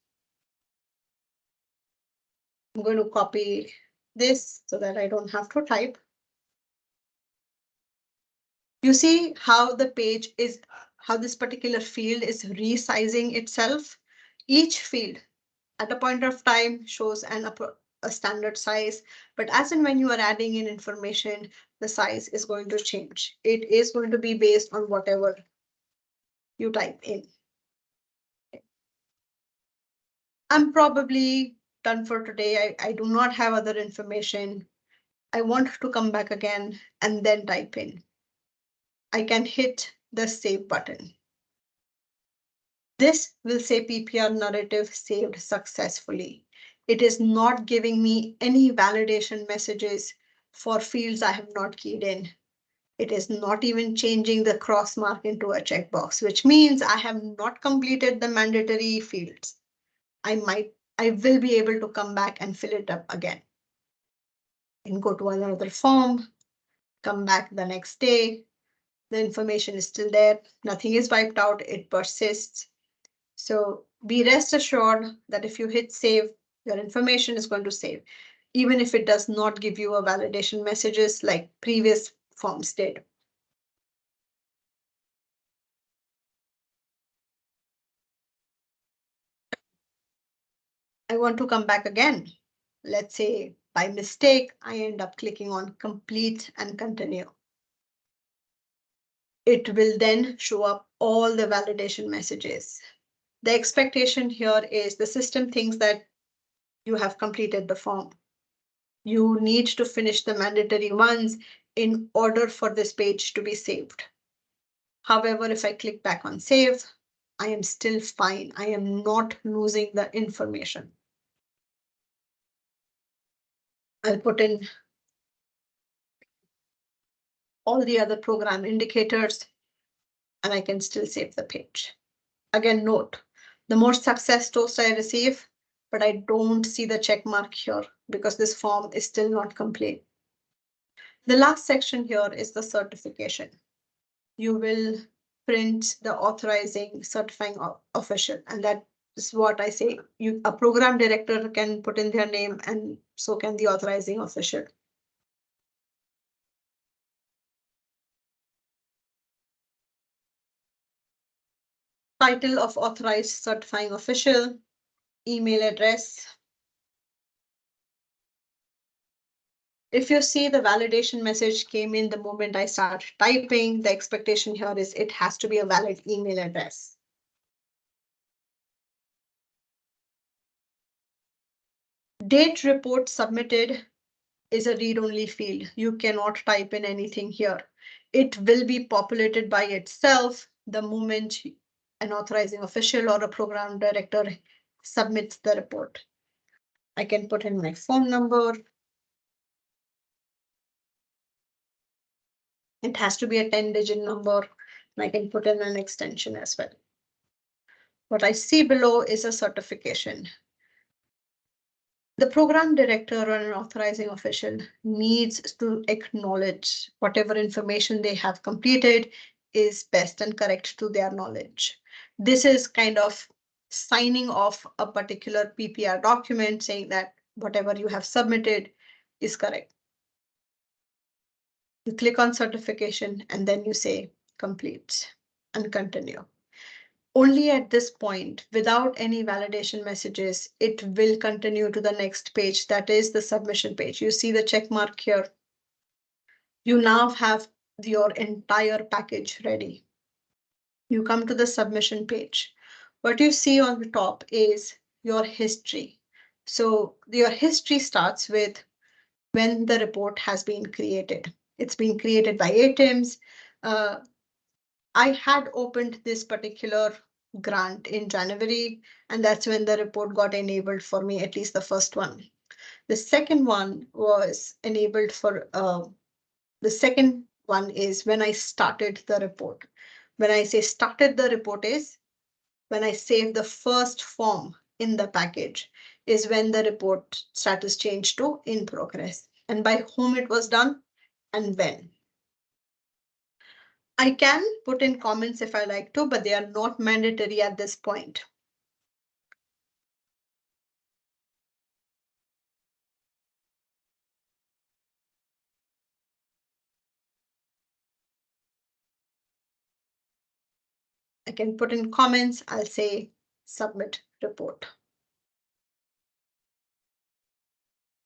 I'm going to copy this so that I don't have to type. You see how the page is, how this particular field is resizing itself. Each field at a point of time shows an a standard size, but as and when you are adding in information, the size is going to change. It is going to be based on whatever you type in. I'm probably done for today. I, I do not have other information. I want to come back again and then type in. I can hit the save button. This will say PPR narrative saved successfully. It is not giving me any validation messages for fields I have not keyed in. It is not even changing the cross mark into a checkbox, which means I have not completed the mandatory fields. I might I will be able to come back and fill it up again. And go to another form, come back the next day. The information is still there. Nothing is wiped out. It persists. So be rest assured that if you hit save, your information is going to save, even if it does not give you a validation messages like previous forms did. I want to come back again. Let's say by mistake, I end up clicking on complete and continue. It will then show up all the validation messages. The expectation here is the system thinks that you have completed the form. You need to finish the mandatory ones in order for this page to be saved. However, if I click back on save, I am still fine. I am not losing the information. I'll put in all the other program indicators and I can still save the page. Again, note, the more success toast I receive, but I don't see the check mark here because this form is still not complete. The last section here is the certification. You will print the authorizing certifying official and that is what I say. You a program director can put in their name and so can the authorizing official. Title of authorized certifying official, email address. If you see the validation message came in the moment I start typing, the expectation here is it has to be a valid email address. Date report submitted is a read-only field. You cannot type in anything here. It will be populated by itself the moment an authorizing official or a program director submits the report. I can put in my phone number. It has to be a 10 digit number and I can put in an extension as well. What I see below is a certification. The program director or an authorizing official needs to acknowledge whatever information they have completed is best and correct to their knowledge. This is kind of signing off a particular PPR document saying that whatever you have submitted is correct. You click on certification and then you say complete and continue. Only at this point, without any validation messages, it will continue to the next page. That is the submission page. You see the check mark here. You now have your entire package ready. You come to the submission page. What you see on the top is your history. So your history starts with when the report has been created. It's been created by ATIMS. Uh, I had opened this particular grant in January, and that's when the report got enabled for me, at least the first one. The second one was enabled for, uh, the second one is when I started the report. When I say started the report is when I save the first form in the package is when the report status changed to in progress and by whom it was done and when. I can put in comments if I like to, but they are not mandatory at this point. I can put in comments, I'll say submit report.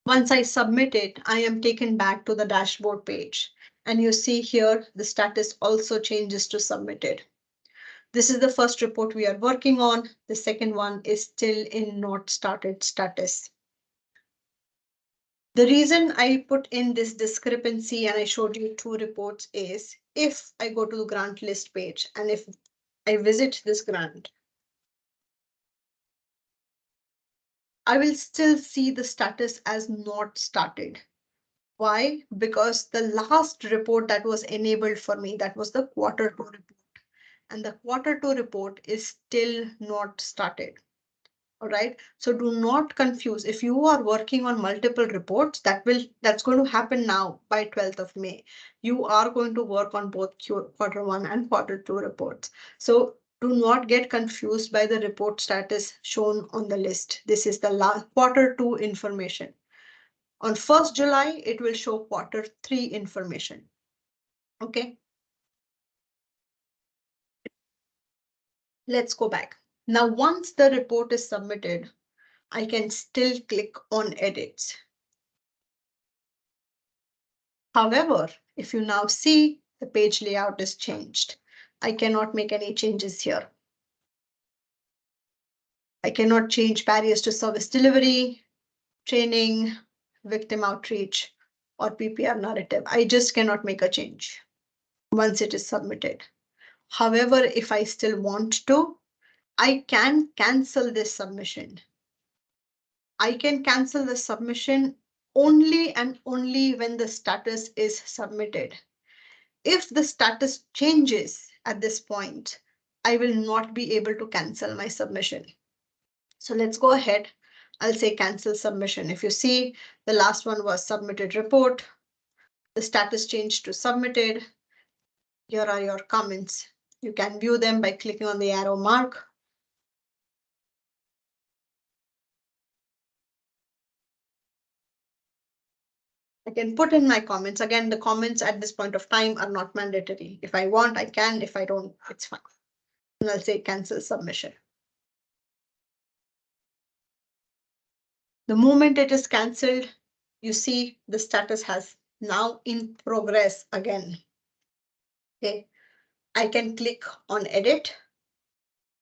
Once I submit it, I am taken back to the dashboard page. And you see here, the status also changes to submitted. This is the first report we are working on. The second one is still in not started status. The reason I put in this discrepancy and I showed you two reports is if I go to the grant list page and if I visit this grant, I will still see the status as not started. Why? Because the last report that was enabled for me, that was the quarter two report. And the quarter two report is still not started. All right, so do not confuse. If you are working on multiple reports, that will that's going to happen now by 12th of May. You are going to work on both quarter one and quarter two reports. So do not get confused by the report status shown on the list. This is the last quarter two information. On 1st July, it will show quarter three information. Okay. Let's go back. Now, once the report is submitted, I can still click on edits. However, if you now see the page layout is changed. I cannot make any changes here. I cannot change barriers to service delivery, training, victim outreach, or PPR narrative. I just cannot make a change once it is submitted. However, if I still want to, I can cancel this submission. I can cancel the submission only and only when the status is submitted. If the status changes at this point, I will not be able to cancel my submission. So let's go ahead. I'll say cancel submission. If you see the last one was submitted report, the status changed to submitted. Here are your comments. You can view them by clicking on the arrow mark. I can put in my comments. Again, the comments at this point of time are not mandatory. If I want, I can. If I don't, it's fine. And I'll say cancel submission. The moment it is cancelled, you see the status has now in progress again. Okay, I can click on edit.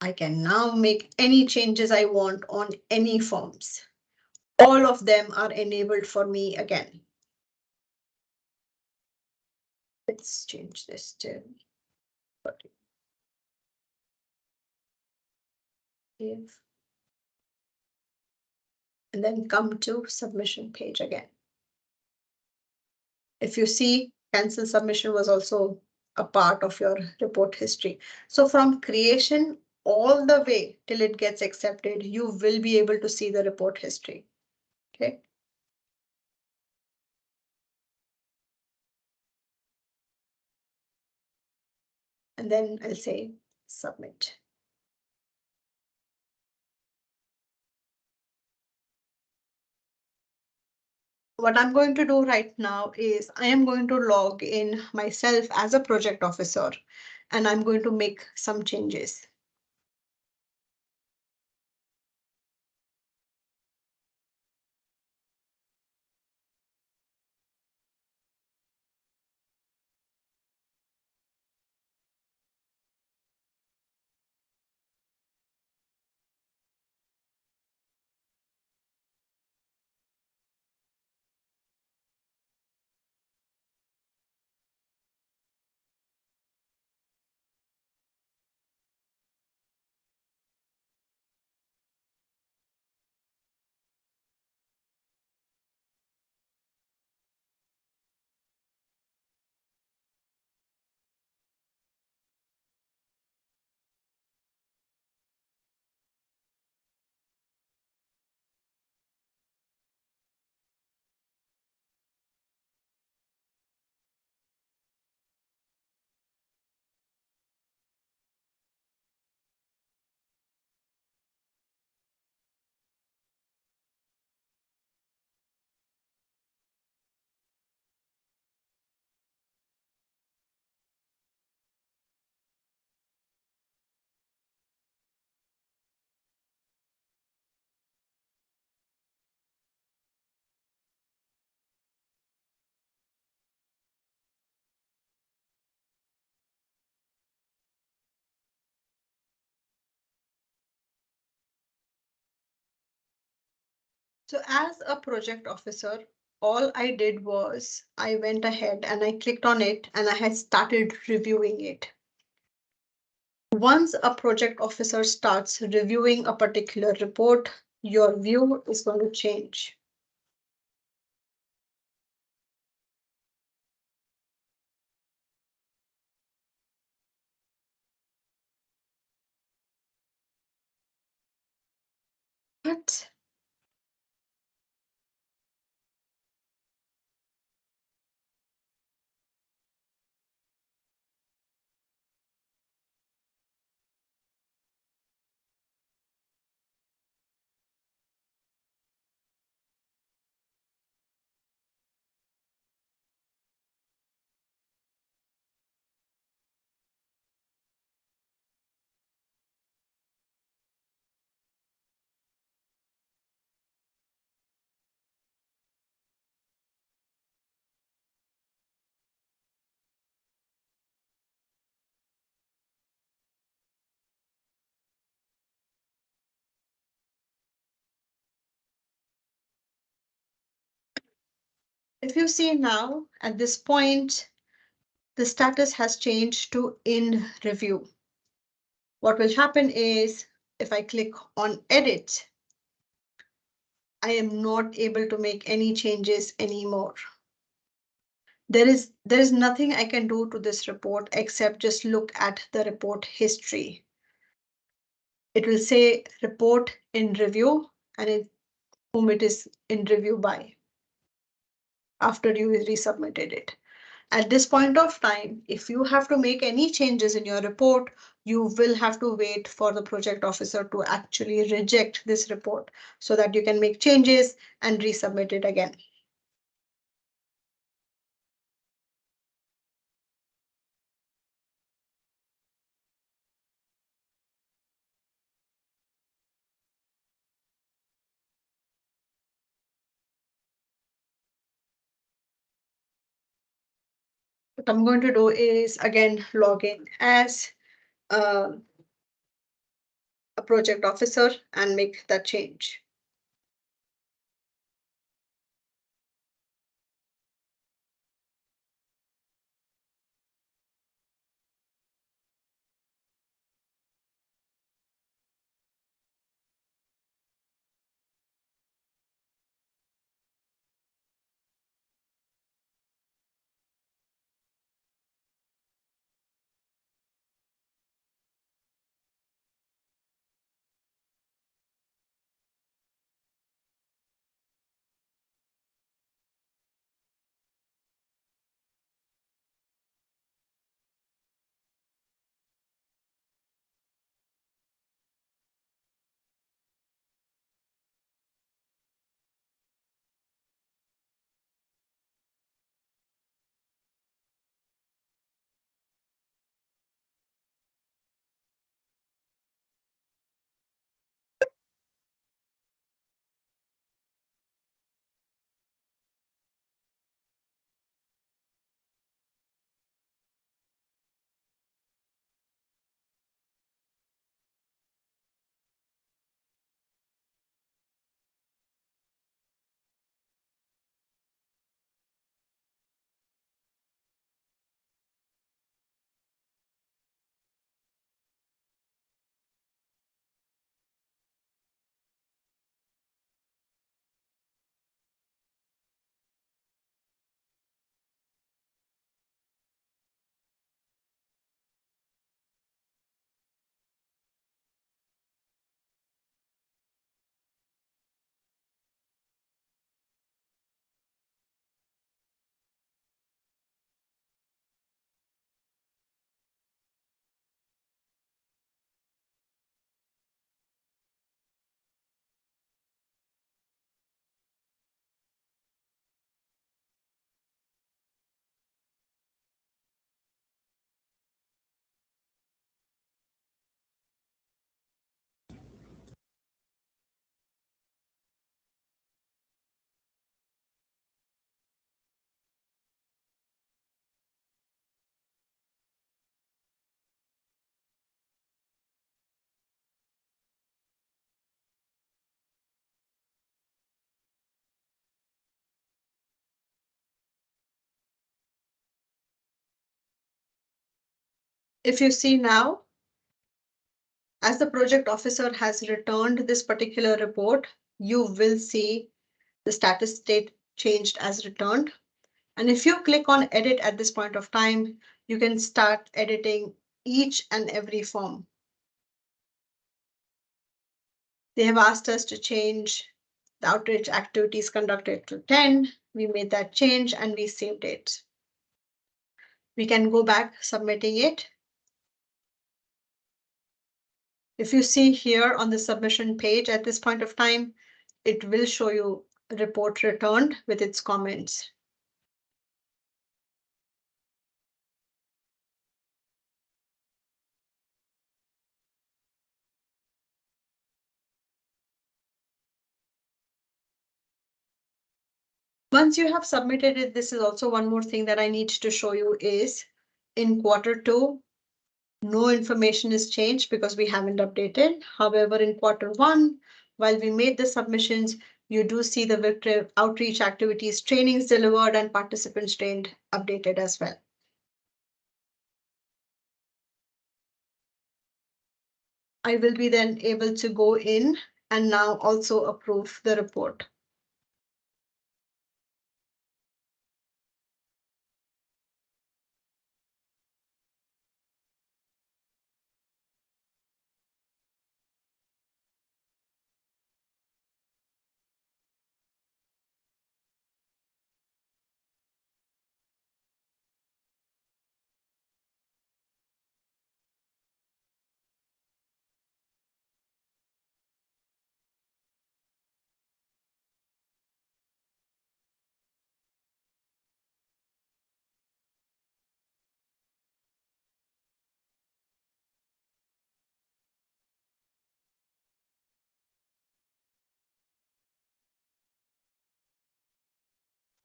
I can now make any changes I want on any forms. All of them are enabled for me again. Let's change this to. 40. If. And then come to submission page again. If you see cancel submission was also a part of your report history. So from creation all the way till it gets accepted, you will be able to see the report history. Okay. and then I'll say submit. What I'm going to do right now is I am going to log in myself as a project officer and I'm going to make some changes. So as a project officer, all I did was I went ahead and I clicked on it and I had started reviewing it. Once a project officer starts reviewing a particular report, your view is going to change. What? If you see now, at this point, the status has changed to in review. What will happen is if I click on edit, I am not able to make any changes anymore. There is there is nothing I can do to this report except just look at the report history. It will say report in review and it whom it is in review by after you resubmitted it. At this point of time, if you have to make any changes in your report, you will have to wait for the project officer to actually reject this report so that you can make changes and resubmit it again. What I'm going to do is again log in as um, a project officer and make that change. If you see now, as the project officer has returned this particular report, you will see the status state changed as returned. And if you click on edit at this point of time, you can start editing each and every form. They have asked us to change the outreach activities conducted to 10. We made that change and we saved it. We can go back submitting it. If you see here on the submission page at this point of time, it will show you report returned with its comments. Once you have submitted it, this is also one more thing that I need to show you is in quarter two, no information is changed because we haven't updated. However, in quarter one, while we made the submissions, you do see the outreach activities, trainings delivered and participants trained updated as well. I will be then able to go in and now also approve the report.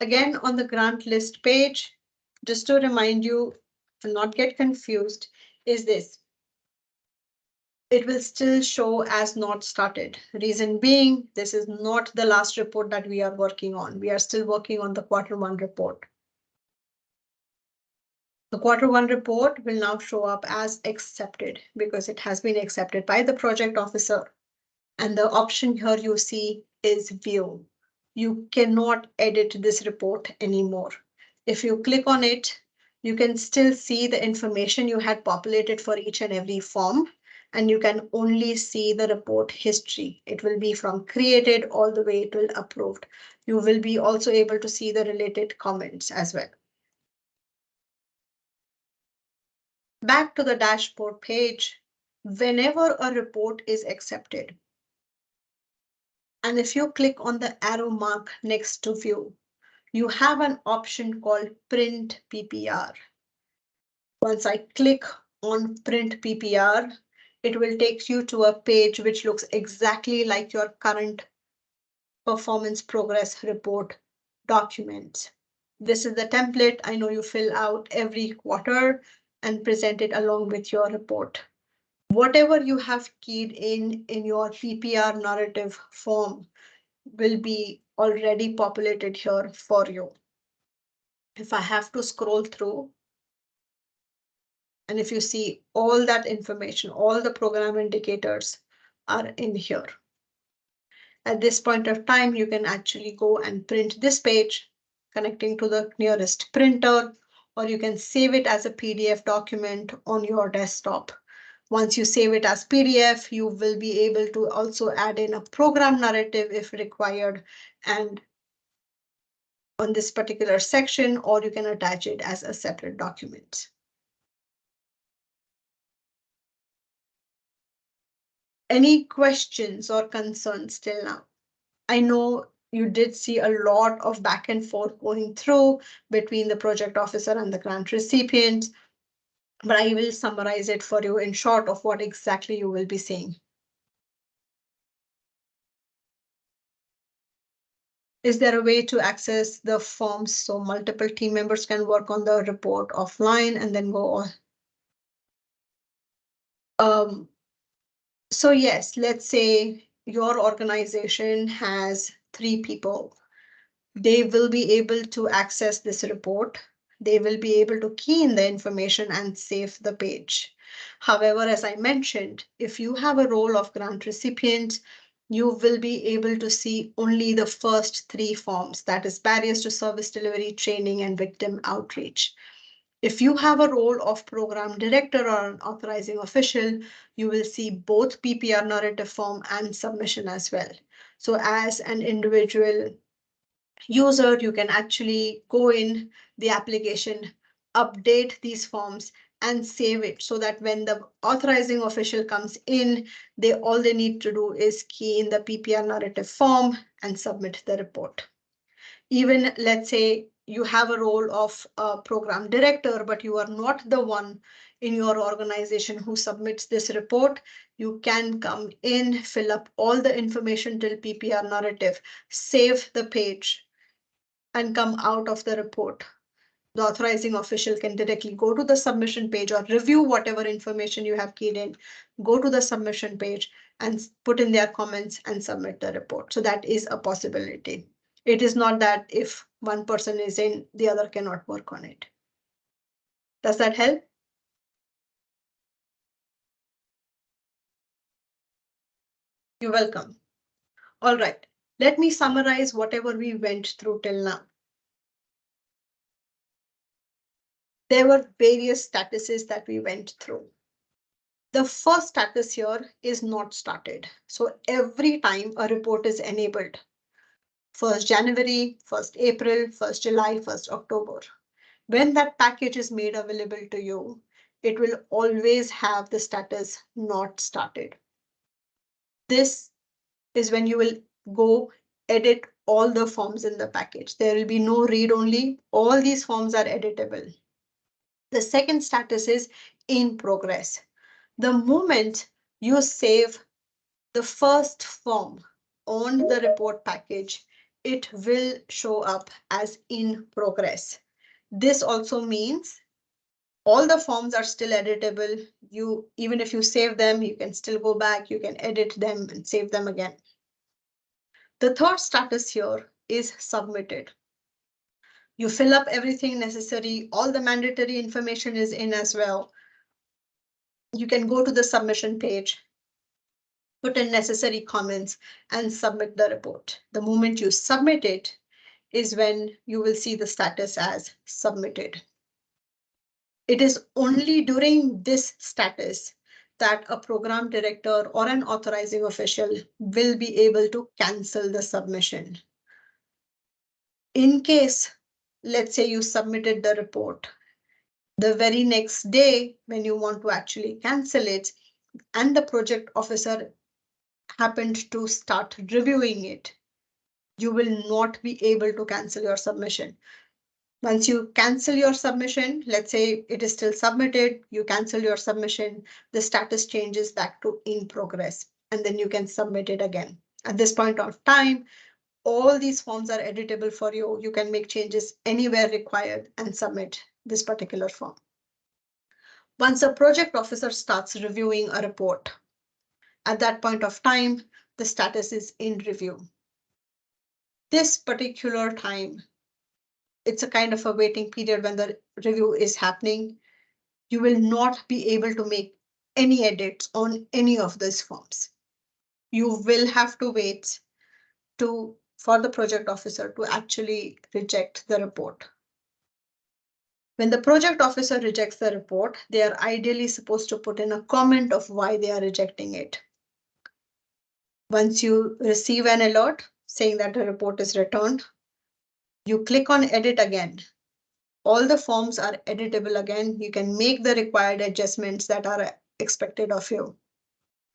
Again, on the grant list page, just to remind you to not get confused, is this. It will still show as not started. Reason being, this is not the last report that we are working on. We are still working on the quarter one report. The quarter one report will now show up as accepted because it has been accepted by the project officer. And the option here you see is view you cannot edit this report anymore. If you click on it, you can still see the information you had populated for each and every form, and you can only see the report history. It will be from created all the way to approved. You will be also able to see the related comments as well. Back to the dashboard page. Whenever a report is accepted, and if you click on the arrow mark next to view, you have an option called print PPR. Once I click on print PPR, it will take you to a page which looks exactly like your current performance progress report document. This is the template I know you fill out every quarter and present it along with your report whatever you have keyed in in your PPR narrative form will be already populated here for you. If I have to scroll through, and if you see all that information, all the program indicators are in here. At this point of time, you can actually go and print this page connecting to the nearest printer, or you can save it as a PDF document on your desktop once you save it as PDF, you will be able to also add in a program narrative if required and on this particular section, or you can attach it as a separate document. Any questions or concerns till now? I know you did see a lot of back and forth going through between the project officer and the grant recipient but I will summarize it for you in short of what exactly you will be seeing. Is there a way to access the forms so multiple team members can work on the report offline and then go on? Um, so yes, let's say your organization has three people. They will be able to access this report they will be able to key in the information and save the page. However, as I mentioned, if you have a role of grant recipient, you will be able to see only the first three forms, that is barriers to service delivery, training, and victim outreach. If you have a role of program director or an authorizing official, you will see both PPR narrative form and submission as well. So as an individual user, you can actually go in the application, update these forms and save it so that when the authorizing official comes in, they all they need to do is key in the PPR narrative form and submit the report. Even let's say you have a role of a program director, but you are not the one in your organization who submits this report, you can come in, fill up all the information till PPR narrative, save the page and come out of the report the authorizing official can directly go to the submission page or review whatever information you have keyed in, go to the submission page and put in their comments and submit the report. So that is a possibility. It is not that if one person is in, the other cannot work on it. Does that help? You're welcome. All right, let me summarize whatever we went through till now. There were various statuses that we went through. The first status here is not started. So every time a report is enabled, 1st January, 1st April, 1st July, 1st October, when that package is made available to you, it will always have the status not started. This is when you will go edit all the forms in the package. There will be no read only. All these forms are editable. The second status is in progress. The moment you save the first form on the report package, it will show up as in progress. This also means all the forms are still editable. You even if you save them, you can still go back, you can edit them and save them again. The third status here is submitted you fill up everything necessary, all the mandatory information is in as well. You can go to the submission page, put in necessary comments and submit the report. The moment you submit it is when you will see the status as submitted. It is only during this status that a program director or an authorizing official will be able to cancel the submission. In case let's say you submitted the report. The very next day, when you want to actually cancel it, and the project officer happened to start reviewing it, you will not be able to cancel your submission. Once you cancel your submission, let's say it is still submitted, you cancel your submission, the status changes back to in progress, and then you can submit it again. At this point of time, all these forms are editable for you. You can make changes anywhere required and submit this particular form. Once a project officer starts reviewing a report, at that point of time, the status is in review. This particular time, it's a kind of a waiting period when the review is happening. You will not be able to make any edits on any of these forms. You will have to wait to for the project officer to actually reject the report. When the project officer rejects the report, they are ideally supposed to put in a comment of why they are rejecting it. Once you receive an alert saying that the report is returned, you click on edit again. All the forms are editable again. You can make the required adjustments that are expected of you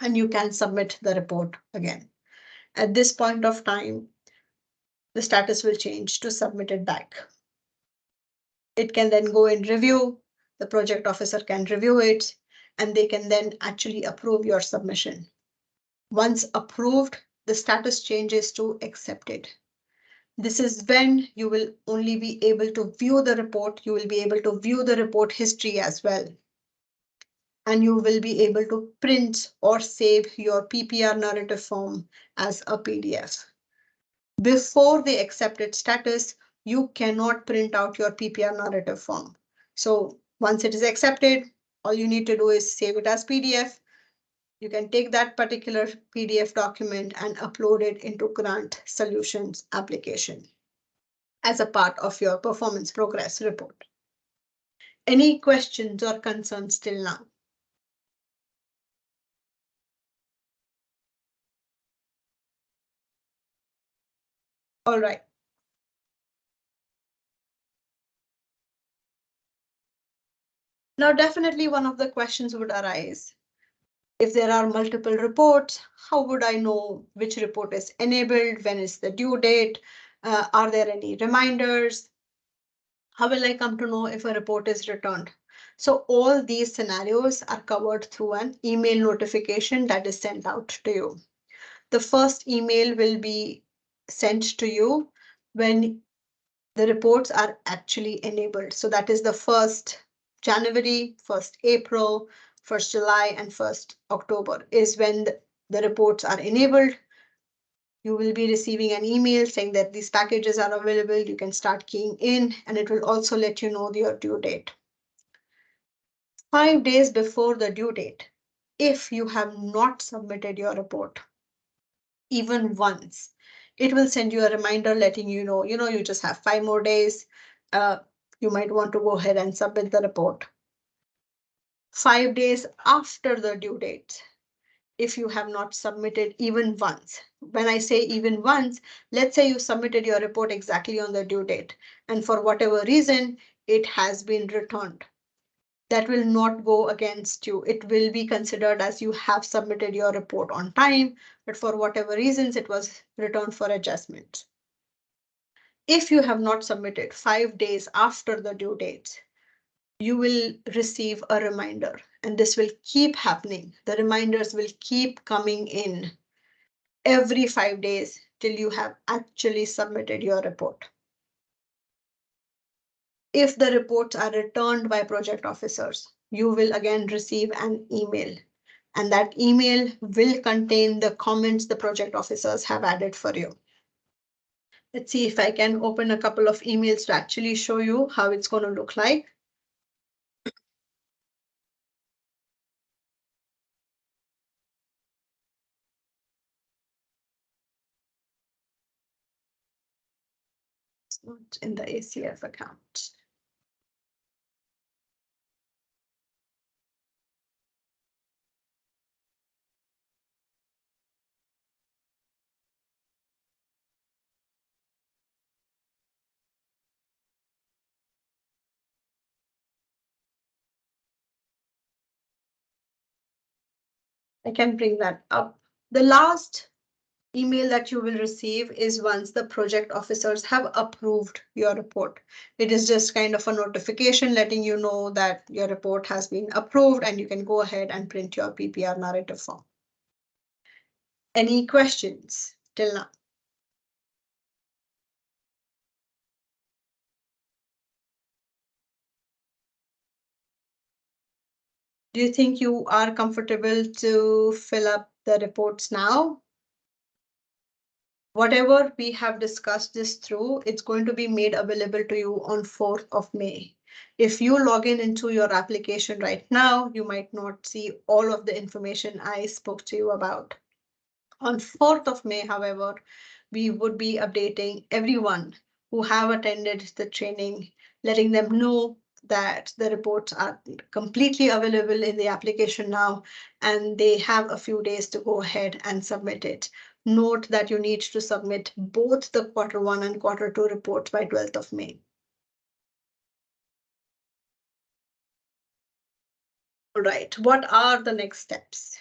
and you can submit the report again. At this point of time, the status will change to submitted back. It can then go in review. The project officer can review it and they can then actually approve your submission. Once approved, the status changes to accepted. This is when you will only be able to view the report. You will be able to view the report history as well. And you will be able to print or save your PPR narrative form as a PDF. Before the accepted status, you cannot print out your PPR narrative form. So once it is accepted, all you need to do is save it as PDF. You can take that particular PDF document and upload it into Grant Solutions application as a part of your performance progress report. Any questions or concerns till now? All right. Now, definitely one of the questions would arise. If there are multiple reports, how would I know which report is enabled? When is the due date? Uh, are there any reminders? How will I come to know if a report is returned? So all these scenarios are covered through an email notification that is sent out to you. The first email will be sent to you when the reports are actually enabled. So that is the first January, 1st April, 1st July, and 1st October is when the reports are enabled. You will be receiving an email saying that these packages are available. You can start keying in, and it will also let you know your due date. Five days before the due date, if you have not submitted your report, even once, it will send you a reminder letting you know, you know, you just have five more days. Uh, you might want to go ahead and submit the report. Five days after the due date, if you have not submitted even once. When I say even once, let's say you submitted your report exactly on the due date, and for whatever reason, it has been returned. That will not go against you. It will be considered as you have submitted your report on time, but for whatever reasons, it was returned for adjustment. If you have not submitted five days after the due date, you will receive a reminder and this will keep happening. The reminders will keep coming in every five days till you have actually submitted your report. If the reports are returned by project officers, you will again receive an email and that email will contain the comments the project officers have added for you. Let's see if I can open a couple of emails to actually show you how it's going to look like. It's not in the ACF account. I can bring that up. The last email that you will receive is once the project officers have approved your report. It is just kind of a notification letting you know that your report has been approved and you can go ahead and print your PPR narrative form. Any questions till now? Do you think you are comfortable to fill up the reports now? Whatever we have discussed this through, it's going to be made available to you on 4th of May. If you log in into your application right now, you might not see all of the information I spoke to you about. On 4th of May, however, we would be updating everyone who have attended the training, letting them know that the reports are completely available in the application now, and they have a few days to go ahead and submit it. Note that you need to submit both the quarter one and quarter two reports by 12th of May. All right, what are the next steps?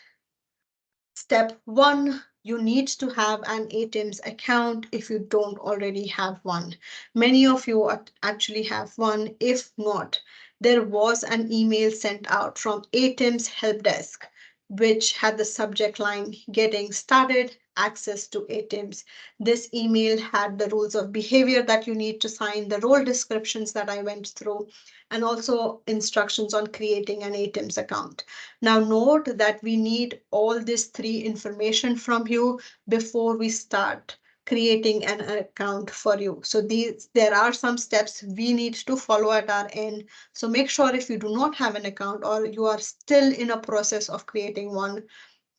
Step one, you need to have an ATIMS account if you don't already have one. Many of you actually have one. If not, there was an email sent out from ATIMS help desk, which had the subject line getting started access to ATIMS. This email had the rules of behavior that you need to sign, the role descriptions that I went through, and also instructions on creating an ATIMS account. Now note that we need all this three information from you before we start creating an account for you. So these, there are some steps we need to follow at our end. So make sure if you do not have an account or you are still in a process of creating one,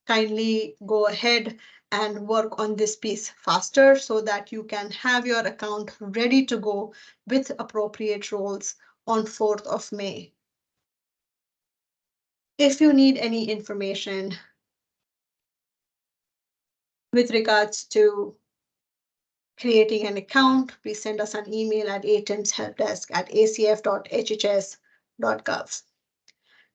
kindly go ahead and work on this piece faster so that you can have your account ready to go with appropriate roles on 4th of May. If you need any information with regards to creating an account, please send us an email at atimshelpdesk at acf.hhs.gov.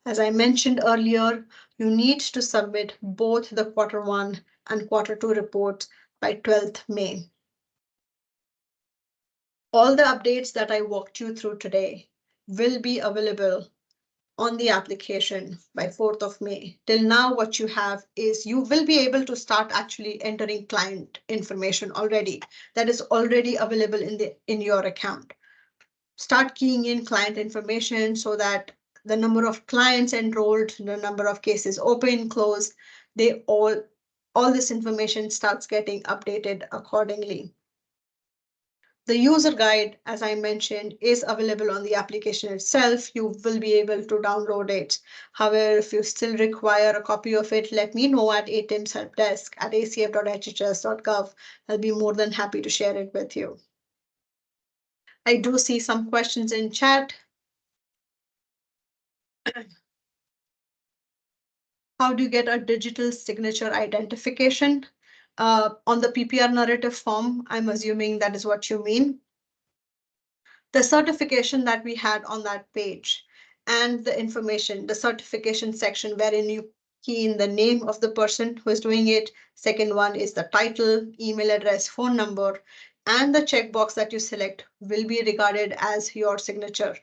As I mentioned earlier, you need to submit both the quarter one and quarter two reports by 12th May. All the updates that I walked you through today will be available on the application by 4th of May. Till now, what you have is you will be able to start actually entering client information already that is already available in the in your account. Start keying in client information so that the number of clients enrolled, the number of cases open, closed, they all, all this information starts getting updated accordingly. The user guide, as I mentioned, is available on the application itself. You will be able to download it. However, if you still require a copy of it, let me know at ATIMS help desk at acf.hhs.gov. I'll be more than happy to share it with you. I do see some questions in chat. How do you get a digital signature identification? Uh, on the PPR narrative form, I'm assuming that is what you mean. The certification that we had on that page and the information, the certification section wherein you key in the name of the person who is doing it. Second one is the title, email address, phone number, and the checkbox that you select will be regarded as your signature.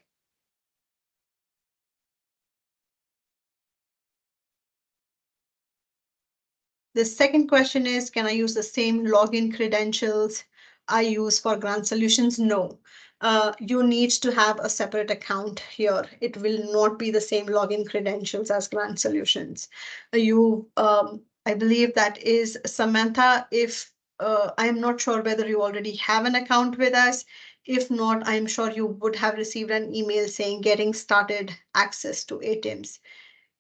The second question is, can I use the same login credentials I use for Grant Solutions? No. Uh, you need to have a separate account here. It will not be the same login credentials as Grant Solutions. Uh, you, um, I believe that is Samantha. If uh, I'm not sure whether you already have an account with us. If not, I'm sure you would have received an email saying getting started access to ATIMS.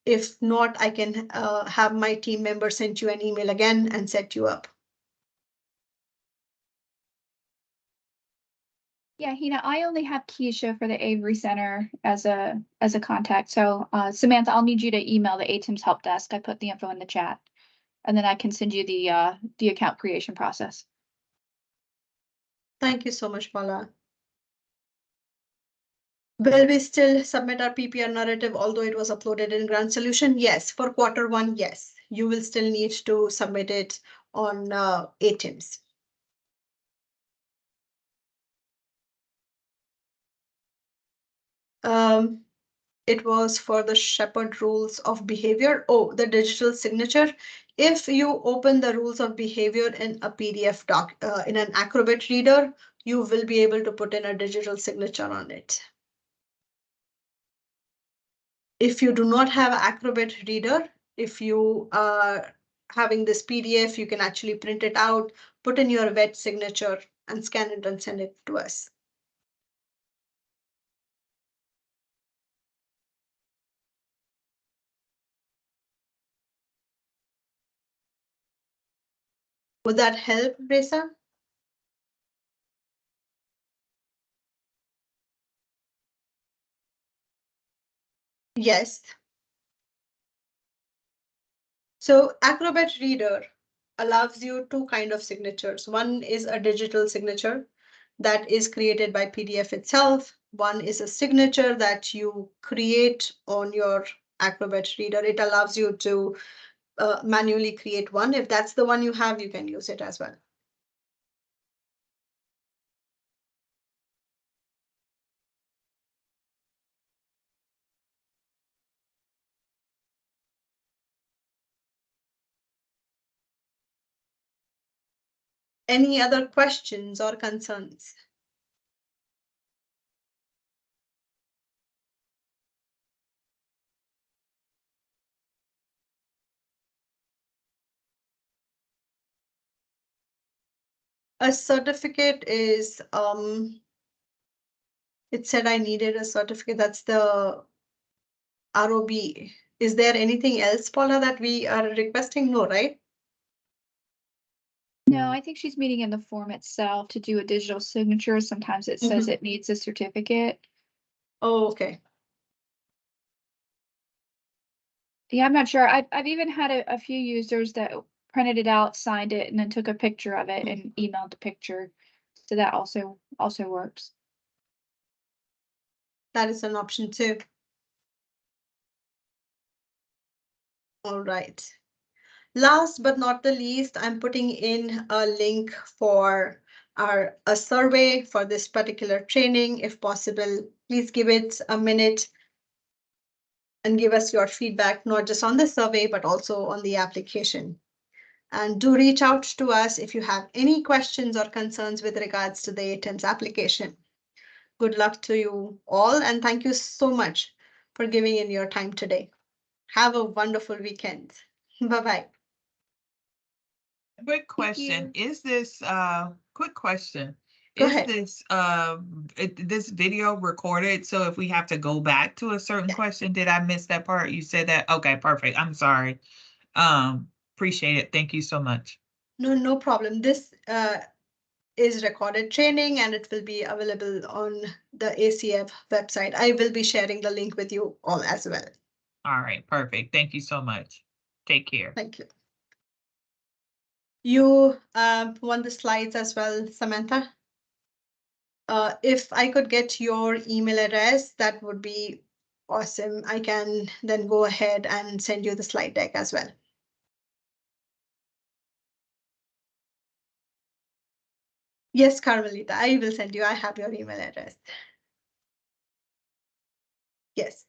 If not, I can uh, have my team member send you an email again and set you up. Yeah, Hina, I only have Keisha for the Avery Center as a as a contact. So uh, Samantha, I'll need you to email the ATIMS help desk. I put the info in the chat. And then I can send you the uh, the account creation process. Thank you so much, Paula. Will we still submit our PPR narrative, although it was uploaded in Grant Solution? Yes, for quarter one, yes. You will still need to submit it on uh, ATIMS. Um, it was for the Shepard rules of behavior. Oh, the digital signature. If you open the rules of behavior in a PDF doc, uh, in an Acrobat reader, you will be able to put in a digital signature on it. If you do not have Acrobat Reader, if you are having this PDF, you can actually print it out, put in your wet signature and scan it and send it to us. Would that help, Reza? Yes. So Acrobat Reader allows you two kind of signatures. One is a digital signature that is created by PDF itself. One is a signature that you create on your Acrobat Reader. It allows you to uh, manually create one. If that's the one you have, you can use it as well. Any other questions or concerns? A certificate is, um. It said I needed a certificate. That's the. ROB. Is there anything else, Paula, that we are requesting? No, right? No, I think she's meeting in the form itself to do a digital signature. Sometimes it says mm-hmm. it needs a certificate. Oh, okay. Yeah, I'm not sure. I've, I've even had a, a few users that printed it out, signed it, and then took a picture of it and mm-hmm. emailed the picture. So that also, also works. That is an option too. All right. Last but not the least, I'm putting in a link for our, a survey for this particular training. If possible, please give it a minute. And give us your feedback, not just on the survey, but also on the application. And do reach out to us if you have any questions or concerns with regards to the ATIMS application. Good luck to you all and thank you so much for giving in your time today. Have a wonderful weekend. <laughs> Bye-bye. Quick question, is this, uh, quick question? Go Is ahead. this, uh, it, this video recorded? So if we have to go back to a certain Yeah. question, did I miss that part? You said that? Okay, perfect. I'm sorry. Um, appreciate it. Thank you so much. No, no problem. This uh is recorded training and it will be available on the ACF website. I will be sharing the link with you all as well. All right, perfect. Thank you so much. Take care. Thank you. You um want the slides as well, Samantha? Uh, if I could get your email address, that would be awesome. I can then go ahead and send you the slide deck as well. Yes, Carmelita, I will send you. I have your email address. Yes.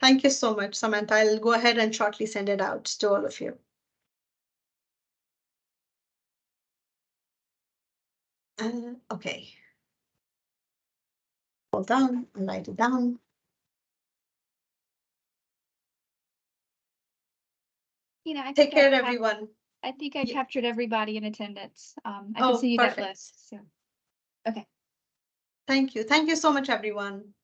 Thank you so much, Samantha. I'll go ahead and shortly send it out to all of you. Uh, okay. Hold on, I'll write it down. You know, I Take I care, cap- everyone. I think I Ye- that everybody in attendance. Um, I Oh, can see you that list, so. Okay. Thank you. Thank you so much, everyone.